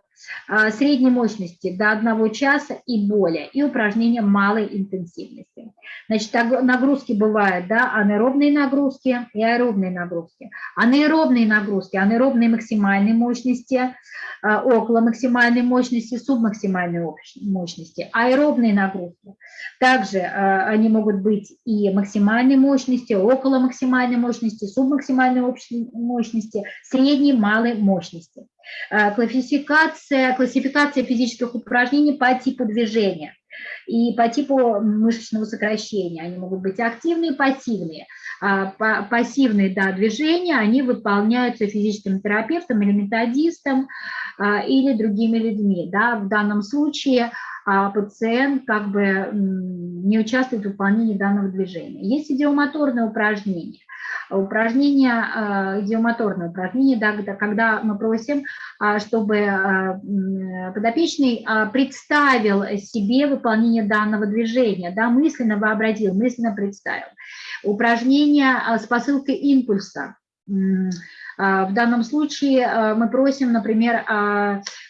А, средней мощности до 1 часа и более, и упражнения малой интенсивности. Значит, нагрузки бывают, да, анаэробные нагрузки и аэробные нагрузки. Анаэробные нагрузки, анаэробные максимальной мощности, а, около максимальной мощности, субмаксимальной мощности. Аэробные нагрузки, также а, они могут быть и максимальной мощности, около максимальной мощности, субмаксимальной мощности, средней, малой мощности. Э, классификация, классификация физических упражнений по типу движения и по типу мышечного сокращения. Они могут быть активные пассивные. А пассивные да, движения, они выполняются физическим терапевтом или методистом а, или другими людьми. Да. В данном случае а, пациент как бы не участвует в выполнении данного движения. Есть идиомоторные упражнения упражнение, а, идиомоторное упражнение, да, когда мы просим, а, чтобы а, подопечный представил себе выполнение данного движения, да, мысленно вообразил, мысленно представил. Упражнение с посылкой импульса. В данном случае мы просим, например,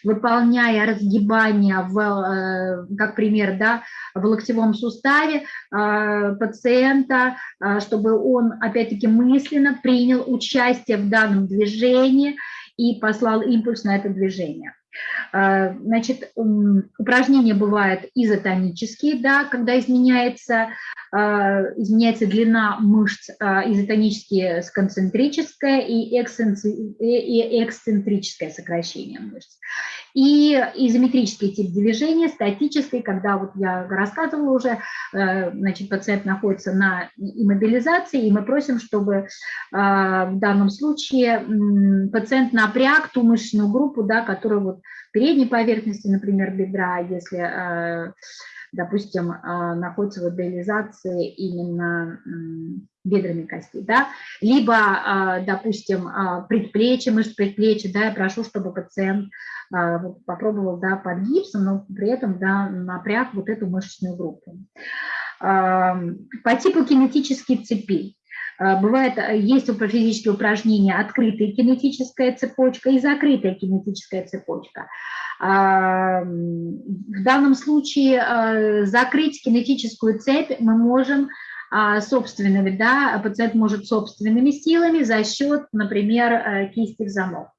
выполняя разгибание, в, как пример, да, в локтевом суставе пациента, чтобы он, опять-таки, мысленно принял участие в данном движении и послал импульс на это движение. Значит, упражнения бывают изотонические, да, когда изменяется а, изменяется длина мышц а, изотонические с концентрическое и эксцентрическое сокращение мышц. И изометрический тип движения, статический, когда вот я рассказывала уже, э, значит, пациент находится на иммобилизации, и мы просим, чтобы а, в данном случае пациент напряг ту мышечную группу, да, которая вот передней поверхности, например, бедра, если э, допустим, а, находится в идеализации именно бедрами костей, да, либо, а, допустим, а, предплечье, мышц предплечья, да, я прошу, чтобы пациент попробовал, да, под гипсом, но при этом, да, напряг вот эту мышечную группу. По типу кинетических цепей. Бывает, есть физические упражнения открытая кинетическая цепочка и закрытая кинетическая цепочка. В данном случае а, закрыть кинетическую цепь мы можем а, собственными, да, пациент может собственными силами за счет, например, э, кисти в замок.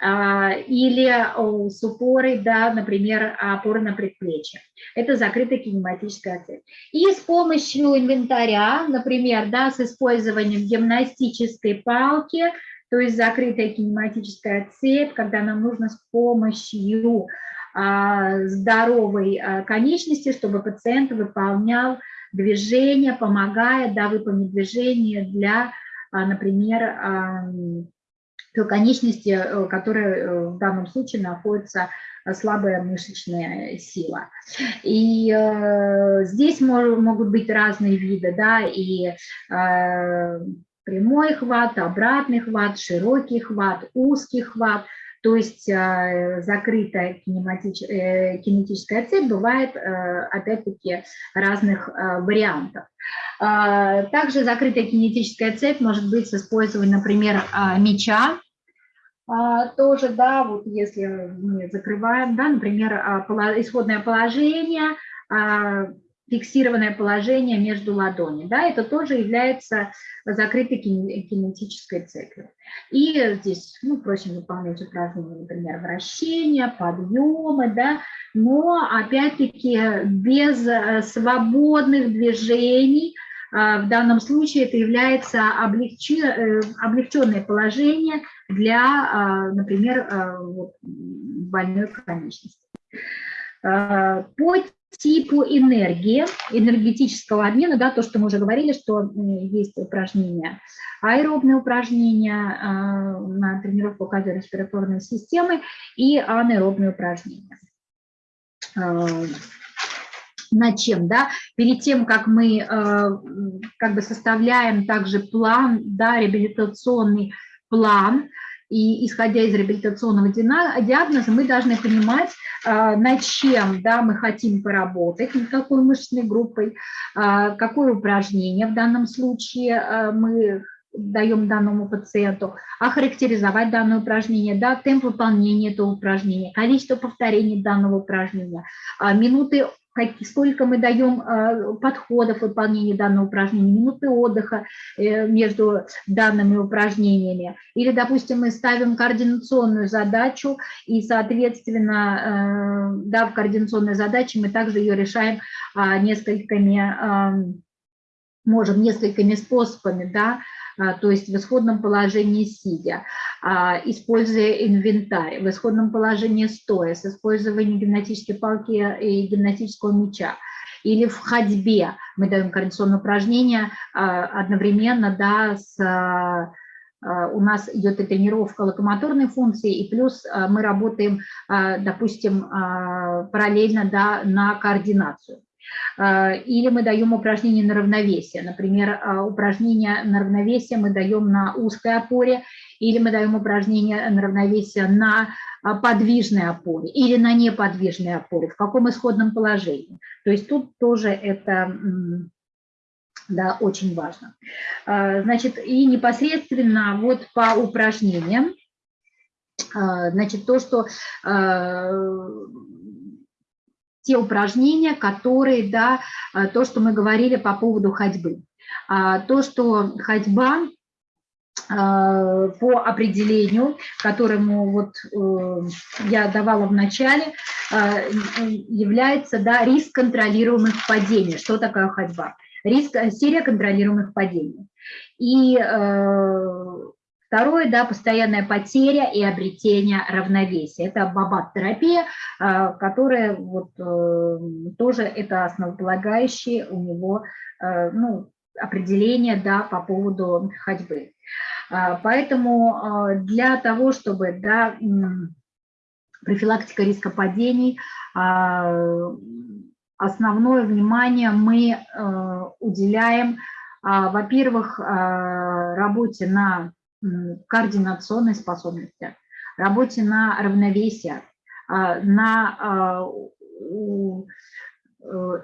А, или с упорой, да, например, опоры на предплечье. Это закрытая кинематическая цепь. И с помощью инвентаря, например, да, с использованием гимнастической палки, то есть закрытая кинематическая цепь, когда нам нужно с помощью а, здоровой а, конечности, чтобы пациент выполнял движение, помогая да, выполнить движение для, а, например, той конечности, э, которая э, в данном случае находится слабая мышечная сила. И э, здесь могут быть разные виды, да, и э, прямой хват, обратный хват, широкий хват, узкий хват. То есть э, закрытая кинематич... Э, кинетическая цепь бывает, э, опять-таки, разных вариантов. Также закрытая кинетическая цепь может быть с использованием, например, меча, тоже, да, вот если мы закрываем, да, например, исходное положение, фиксированное положение между ладонями. Да, это тоже является закрытой кинетической цепью. И здесь ну, просим выполнять упражнения, например, вращения, подъемы, да, но опять-таки без э, свободных движений, э, в данном случае это является э, облегченное положение для, например, больной конечности. По типу энергии, энергетического обмена, да, то, что мы уже говорили, что есть упражнения, аэробные упражнения э, на тренировку кардиореспираторной системы и анаэробные упражнения. Э, над чем, да, перед тем, как мы э, как бы составляем также план, да, реабилитационный план, и исходя из реабилитационного диагноза, мы должны понимать, а, над чем да, мы хотим поработать, над какой мышечной группой, а, какое упражнение в данном случае а, мы даем данному пациенту, охарактеризовать данное упражнение, да, темп выполнения этого упражнения, количество повторений данного упражнения, минуты сколько мы даем а, подходов в данного упражнения, минуты отдыха э, между данными упражнениями. Или, допустим, мы ставим координационную задачу, и, соответственно, э, да, в координационной задаче мы также ее решаем а, несколькими, можем несколькими способами, да, а, то есть в исходном положении сидя, а, используя инвентарь, в исходном положении стоя, с использованием гимнастической палки и гимнастического мяча, или в ходьбе мы даем координационное упражнение а, одновременно да, с у нас идет и тренировка локомоторной функции, и плюс мы работаем, допустим, параллельно да, на координацию. А, или мы даем упражнение на равновесие. Например, а, упражнение на равновесие мы даем на узкой опоре, или мы даем упражнение на равновесие на а, подвижной опоре или на неподвижной опоре, в каком исходном положении. То есть тут тоже это да, очень важно. Значит, и непосредственно вот по упражнениям, значит, то, что те упражнения, которые, да, а, то, что мы говорили по поводу ходьбы. А, то, что ходьба по определению, которому вот я давала в начале, является да, риск контролируемых падений. Что такое ходьба? Риск, серия контролируемых падений. И Второе, да, постоянная потеря и обретение равновесия. Это бабат-терапия, а, которая вот э, тоже это основополагающее у него э, ну, определение да, по поводу ходьбы. Поэтому для того, чтобы да, профилактика риска падений, основное внимание мы э, уделяем, во-первых, работе на координационной способности, работе на равновесие, а, на а, э,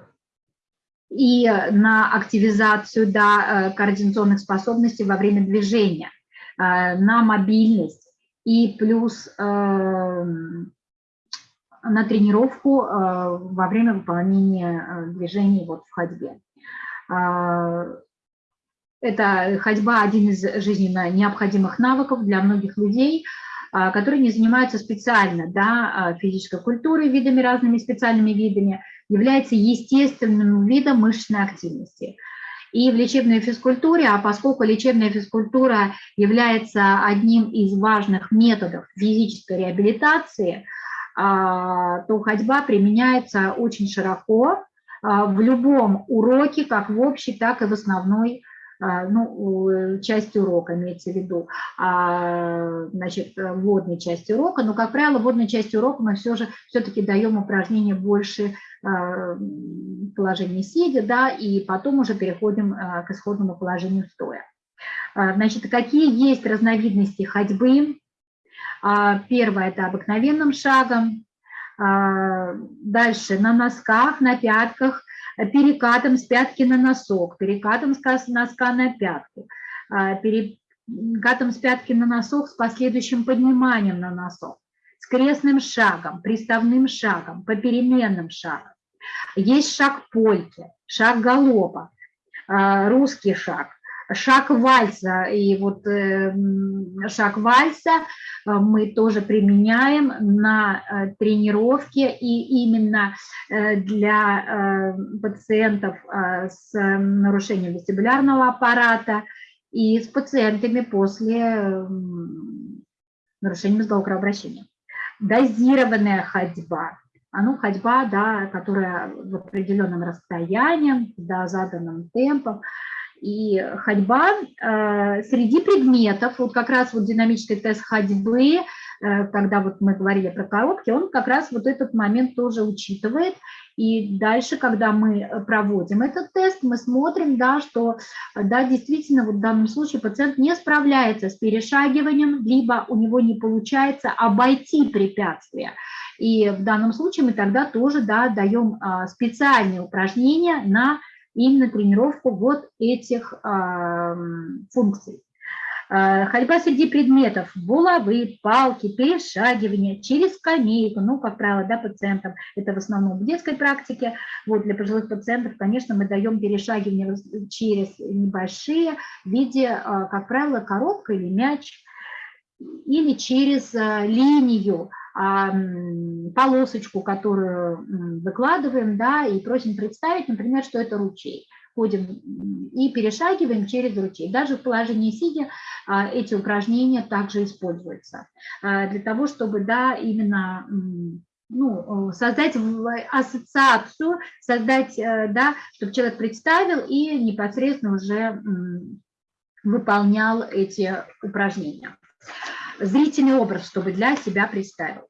и на активизацию да, э, координационных способностей во время движения, а, на мобильность и плюс э, на тренировку во время выполнения движений вот в ходьбе. Это ходьба – один из жизненно необходимых навыков для многих людей, а, которые не занимаются специально да, а, физической культурой, видами разными специальными видами, является естественным видом мышечной активности. И в лечебной физкультуре, а поскольку лечебная физкультура является одним из важных методов физической реабилитации, а, то ходьба применяется очень широко в любом уроке, как в общей, так и в основной ну, часть урока имеется в виду, а, значит, вводной части урока, но, как правило, вводной части урока мы все же все-таки даем упражнения больше а, положения сидя, да, и потом уже переходим к исходному положению стоя. Значит, какие есть разновидности ходьбы? Первое – это обыкновенным шагом, дальше на носках, на пятках, перекатом с пятки на носок, перекатом с носка на пятку, а, перекатом с пятки на носок с последующим подниманием на носок, с крестным шагом, приставным шагом, попеременным шагом. Есть шаг польки, шаг галопа, а, русский шаг, шаг вальса. И вот э, шаг вальса э, мы тоже применяем на э, тренировке, и именно для пациентов с нарушением вестибулярного аппарата и с пациентами после нарушения мозгового кровообращения. Дозированная ходьба. А ну, ходьба, да, которая в определенном расстоянии, да, заданным темпом, и ходьба э, среди предметов, вот как раз вот динамический тест ходьбы, э, когда вот мы говорили про коробки, он как раз вот этот момент тоже учитывает. И дальше, когда мы проводим этот тест, мы смотрим, да, что да, действительно вот в данном случае пациент не справляется с перешагиванием, либо у него не получается обойти препятствия. И в данном случае мы тогда тоже да, даем специальные упражнения на именно тренировку вот этих э, функций. Э, ходьба среди предметов, булавы, палки, перешагивание через скамейку, ну, как правило, да, пациентам, это в основном в детской практике, вот для пожилых пациентов, конечно, мы даем перешагивание через небольшие в виде, э, как правило, коробка или мяч, или через э, линию, полосочку, которую выкладываем, да, и просим представить, например, что это ручей. Ходим и перешагиваем через ручей. Даже в положении сидя а, эти упражнения также используются а, для того, чтобы, да, именно ну, создать ассоциацию, создать, э, да, чтобы человек представил и непосредственно уже выполнял эти упражнения зрительный образ, чтобы для себя представил.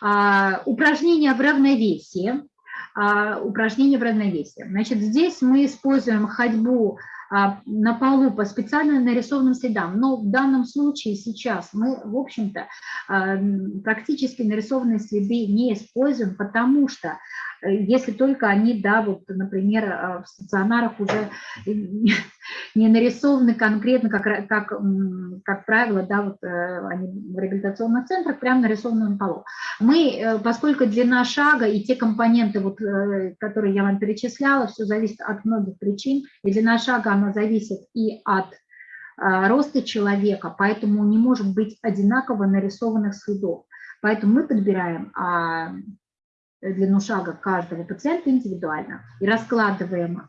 А, упражнение в равновесии. А, упражнение в равновесии. Значит, здесь мы используем ходьбу а, на полу по специально нарисованным следам. Но в данном случае сейчас мы, в общем-то, практически нарисованные следы не используем, потому что если только они, да, вот, например, э, в стационарах уже не нарисованы конкретно, как, как, как правило, да, вот э, они в реабилитационных центрах прямо нарисованы на полу. Мы, поскольку длина шага и те компоненты, вот, которые я вам перечисляла, все зависит от многих причин, и длина шага, она зависит и от роста человека, поэтому не может быть одинаково нарисованных следов. Поэтому мы подбираем длину шага каждого пациента индивидуально и раскладываем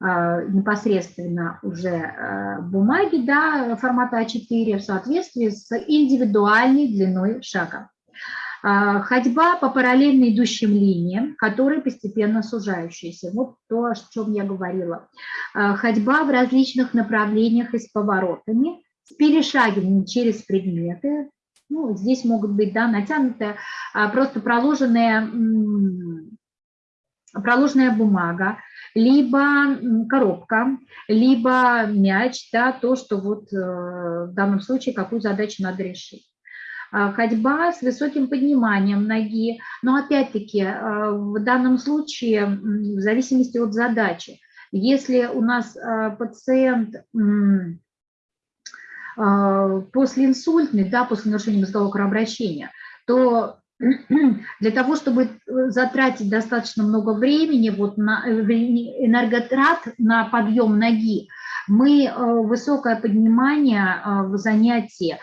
непосредственно уже бумаги да, формата А4 в соответствии с индивидуальной длиной шага. А, ходьба по параллельно идущим линиям, которые постепенно сужающиеся. Вот то, о чем я говорила. А, ходьба в различных направлениях и с поворотами, с перешагиванием через предметы. Ну, здесь могут быть да, натянутая, а, просто проложенная, проложенная бумага, либо коробка, либо мяч, да, то, что вот э, в данном случае какую задачу надо решить. А, ходьба с высоким подниманием ноги. Но опять-таки а, в данном случае в зависимости от задачи. Если у нас а, пациент после инсультный, да, после нарушения мозгового кровообращения, то для того, чтобы затратить достаточно много времени, вот на э, энерготрат на подъем ноги, мы высокое поднимание в занятии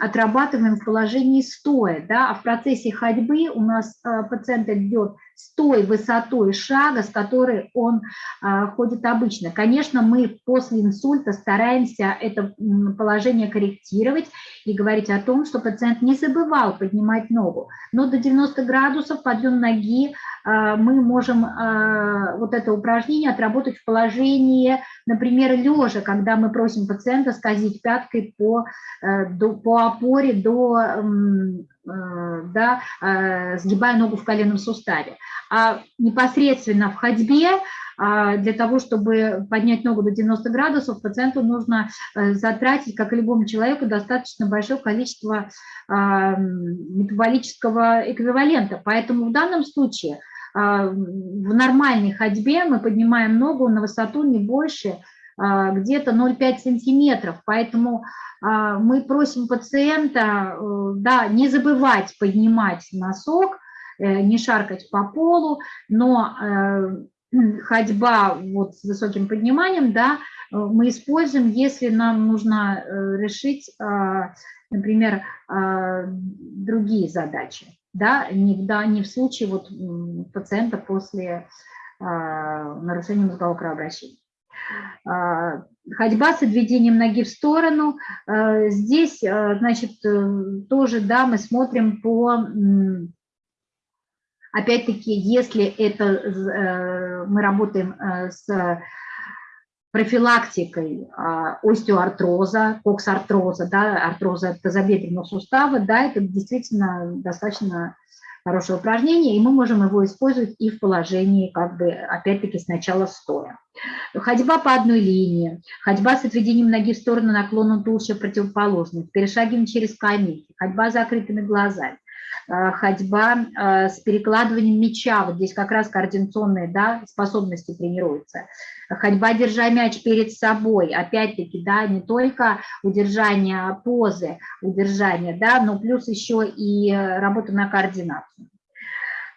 отрабатываем в положении стоя, да, а в процессе ходьбы у нас а, пациент идет с той высотой шага, с которой он а, ходит обычно. Конечно, мы после инсульта стараемся это положение корректировать и говорить о том, что пациент не забывал поднимать ногу. Но до 90 градусов подъем ноги а, мы можем а, вот это упражнение отработать в положении, например, лежа, когда мы просим пациента скользить пяткой по, э, по опоре до Э, да, э, сгибая ногу в коленном суставе. А непосредственно в ходьбе для того, чтобы поднять ногу до 90 градусов, пациенту нужно э, затратить, как и любому человеку, достаточно большое количество а, метаболического эквивалента. Поэтому в данном случае а, в нормальной ходьбе мы поднимаем ногу на высоту не больше где-то 0,5 сантиметров. Поэтому а, мы просим пациента э, да, не забывать поднимать носок, э, не шаркать по полу, но ходьба вот с высоким подниманием, да, мы используем, если нам нужно решить, а, например, а, другие задачи, да, не, да, не в случае вот пациента после нарушения мозгового кровообращения. А, ходьба с отведением ноги в сторону. А, здесь, а, значит, э, тоже, да, мы смотрим по... Опять-таки, если это э, мы работаем э, с профилактикой остеоартроза, коксартроза, да, артроза тазобедренного сустава, да, это действительно достаточно хорошее упражнение, и мы можем его использовать и в положении, как бы, опять-таки, сначала стоя. Ходьба по одной линии, ходьба с отведением ноги в сторону наклоном туловища противоположных, перешагиваем через скамейки, ходьба с закрытыми глазами, ходьба э, с перекладыванием мяча, вот здесь как раз координационные да, способности тренируются. Ходьба, держа мяч перед собой, опять-таки, да, не только удержание позы, удержание, да, но плюс еще и работа на координацию.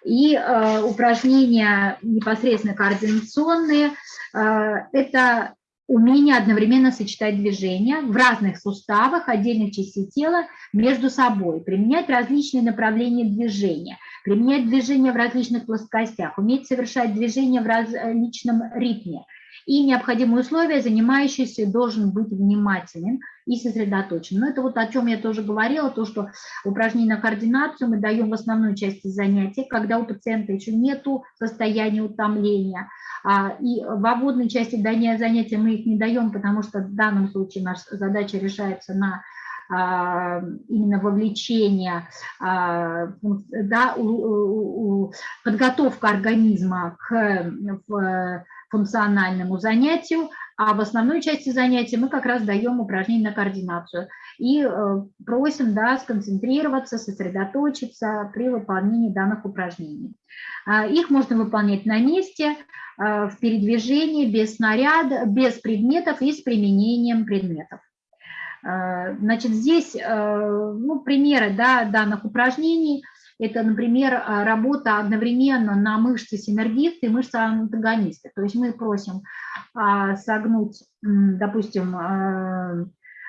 И э, упражнения непосредственно координационные, э, это умение одновременно сочетать движения в разных суставах отдельных частей тела между собой, применять различные направления движения, применять движения в различных плоскостях, уметь совершать движения в различном ритме. И необходимые условия, занимающийся должен быть внимателен и сосредоточен. Но это вот о чем я тоже говорила, то, что упражнения на координацию мы даем в основной части занятий, когда у пациента еще нет состояния утомления, а, и в обводной части занятия мы их не даем, потому что в данном случае наша задача решается на а, именно вовлечение, а, да, подготовка организма к функциональному занятию, а в основной части занятия мы как раз даем упражнения на координацию и э, просим да, сконцентрироваться, сосредоточиться при выполнении данных упражнений. А, их можно выполнять на месте, а, в передвижении, без снаряда, без предметов и с применением предметов. А, значит, здесь ну, примеры да, данных упражнений. Это, например, работа одновременно на мышцы синергисты и мышцы антагонисты. То есть мы просим согнуть, допустим,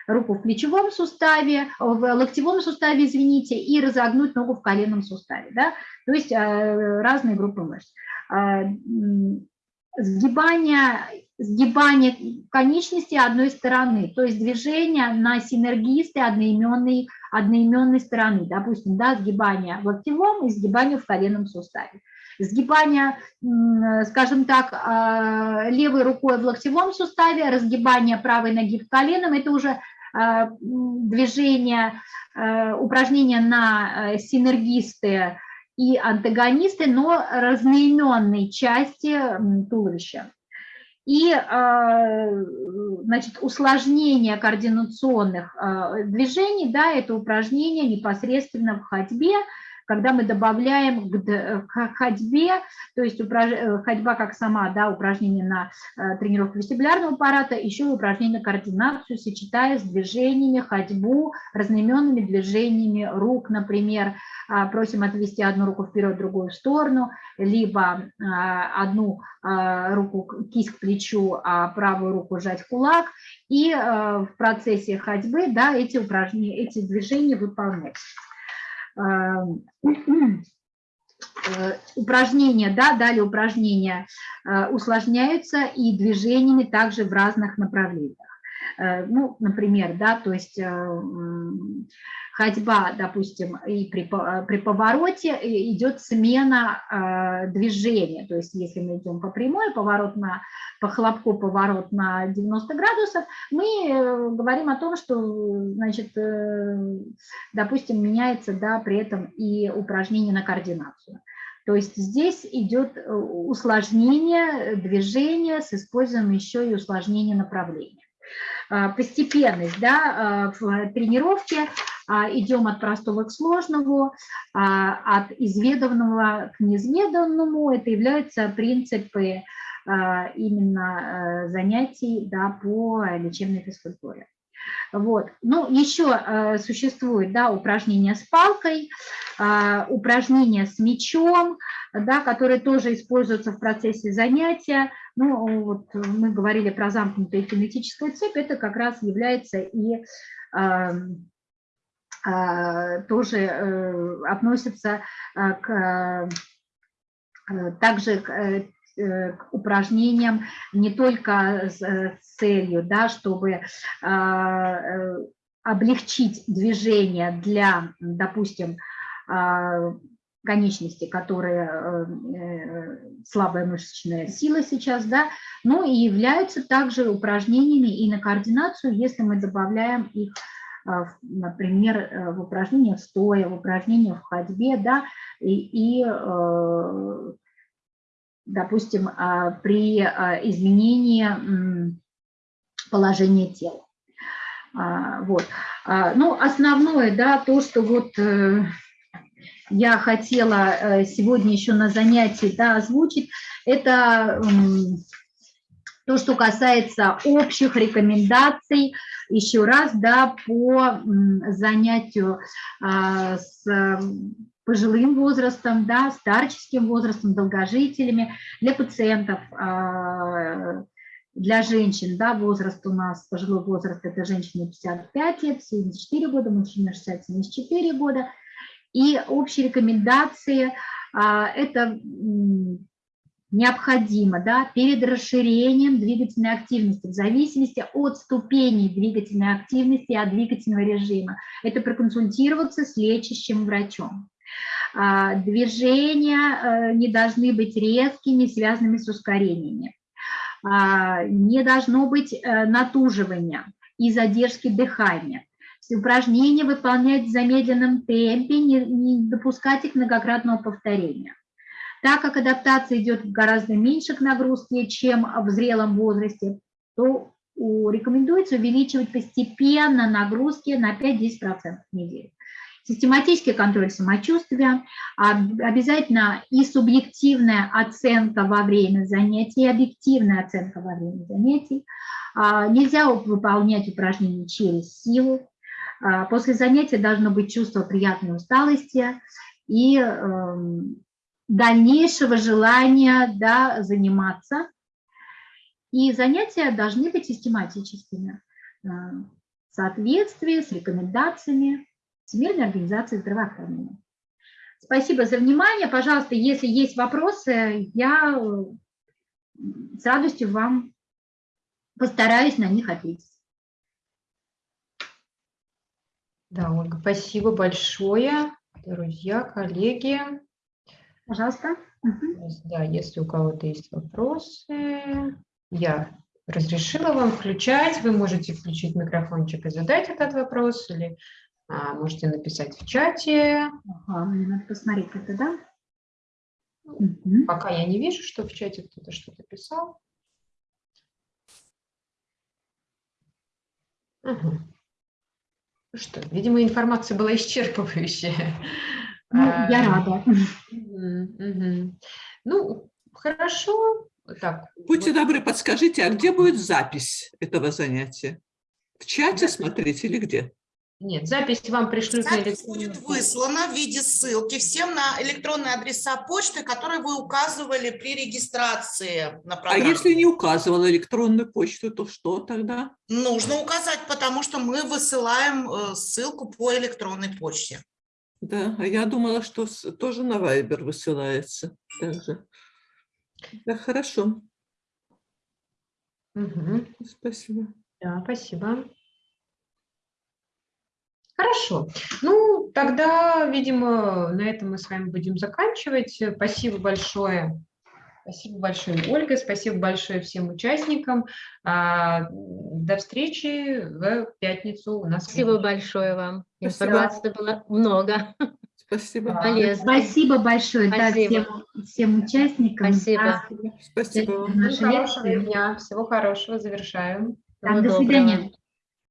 руку в плечевом суставе, в локтевом суставе, извините, и разогнуть ногу в коленном суставе, да, то есть разные группы мышц. Сгибание сгибание конечности одной стороны, то есть движение на синергисты одноименной, одноименной стороны, допустим, да, сгибание в локтевом и сгибание в коленном суставе. Сгибание, скажем так, а, левой рукой в локтевом суставе, разгибание правой ноги в коленном – это уже а, движение, а, упражнение на синергисты и антагонисты, но разноименной части туловища. И значит, усложнение координационных движений, да, это упражнение непосредственно в ходьбе, когда мы добавляем к ходьбе, то есть э, ходьба как сама, да, упражнение на э, тренировку вестибулярного аппарата, еще упражнение на координацию, сочетая с движениями, ходьбу, разноименными движениями рук, например, а, просим отвести одну руку вперед, другую в сторону, либо а, одну а, руку кисть к плечу, а правую руку сжать в кулак, и в процессе ходьбы да, эти упражнения, эти движения выполнять. Эм, э, упражнения, да, далее упражнения э, усложняются и движениями также в разных направлениях. Э, ну, например, да, то есть ходьба, допустим, и при, при повороте идет смена э, движения. То есть если мы идем по прямой, поворот на, по хлопку поворот на 90 градусов, мы э, говорим о том, что, значит, э, допустим, меняется, да, при этом и упражнение на координацию. То есть здесь идет усложнение движения с использованием еще и усложнения направления. Постепенность да, в тренировке идем от простого к сложному, а, от изведанного к неизведанному. Это являются принципы а, именно э, занятий да, по лечебной физкультуре. Вот. Ну, еще э, существует да, упражнения с палкой, э, упражнения с мячом, да, которые тоже используются в процессе занятия. Ну, вот мы говорили про замкнутую кинетическую цепь, это как раз является и э, а, тоже э, относятся а, к, э, также к, э, к упражнениям не только с целью, да, чтобы а, облегчить движение для, допустим, конечности, которые слабая мышечная сила сейчас, да, но и являются также упражнениями и на координацию, если мы добавляем их а, например, э, в упражнениях стоя, в упражнениях в ходьбе, да, и, и э, допустим, а, при а, изменении положения тела. Вот. Ну, основное, да, то, что вот э, я хотела сегодня еще на занятии да, озвучить, это то, что касается общих рекомендаций, еще раз, да, по занятию а, с пожилым возрастом, да, старческим возрастом, долгожителями, для пациентов, а, для женщин, да, возраст у нас, пожилой возраст, это женщины 55 лет, 74 года, мужчины 60-74 года. И общие рекомендации а, – это необходимо да, перед расширением двигательной активности, в зависимости от ступеней двигательной активности и от двигательного режима. Это проконсультироваться с лечащим врачом. А, движения э, не должны быть резкими, связанными с ускорениями. А, не должно быть э, натуживания и задержки дыхания. Упражнения выполнять в замедленном темпе, не, не допускать их многократного повторения. Так как адаптация идет гораздо меньше к нагрузке, чем в зрелом возрасте, то рекомендуется увеличивать постепенно нагрузки на 5-10% в неделю. Систематический контроль самочувствия, обязательно и субъективная оценка во время занятий, и объективная оценка во время занятий. А, нельзя выполнять упражнения через силу. А, после занятия должно быть чувство приятной усталости и эм, дальнейшего желания да, заниматься. И занятия должны быть систематическими, э, в соответствии с рекомендациями Всемирной организации здравоохранения. Спасибо за внимание. Пожалуйста, если есть вопросы, я э, с радостью вам постараюсь на них ответить. Да, Ольга, спасибо большое, друзья, коллеги. Пожалуйста. Да, если у кого-то есть вопросы, я разрешила вам включать. Вы можете включить микрофончик и задать этот вопрос, или а, можете написать в чате. Ага, мне надо посмотреть это, да? Угу. Пока я не вижу, что в чате кто-то что-то писал. Угу. Что, видимо, информация была исчерпывающая. Ну, я А, рада. мгм, мгм. Ну, хорошо. Так, Будьте вот, добры, подскажите, а где будет запись этого занятия? В чате смотреть или где? Нет, запись вам пришлют на Запись электронную будет выслана в виде ссылки всем на электронные адреса почты, которые вы указывали при регистрации на А программу. если не указывала электронную почту, то что тогда? Нужно указать, потому что мы высылаем э, ссылку по электронной почте. Да, а я думала, что тоже на Viber высылается. Также. Да, хорошо, Мгм. спасибо. Да, спасибо. Хорошо. Ну, тогда, видимо, на этом мы с вами будем заканчивать. Спасибо большое. Спасибо большое, Ольга. Спасибо большое всем участникам. А, До встречи в пятницу у нас. Спасибо большое вам. Спасибо. Информации было много. Спасибо. Да. Полезно. Спасибо большое да, Спасибо. всем, всем участникам. Спасибо. Спасибо вам. наши Хорошего дня. Всего хорошего. Завершаем. Так, Всего до доброго. свидания.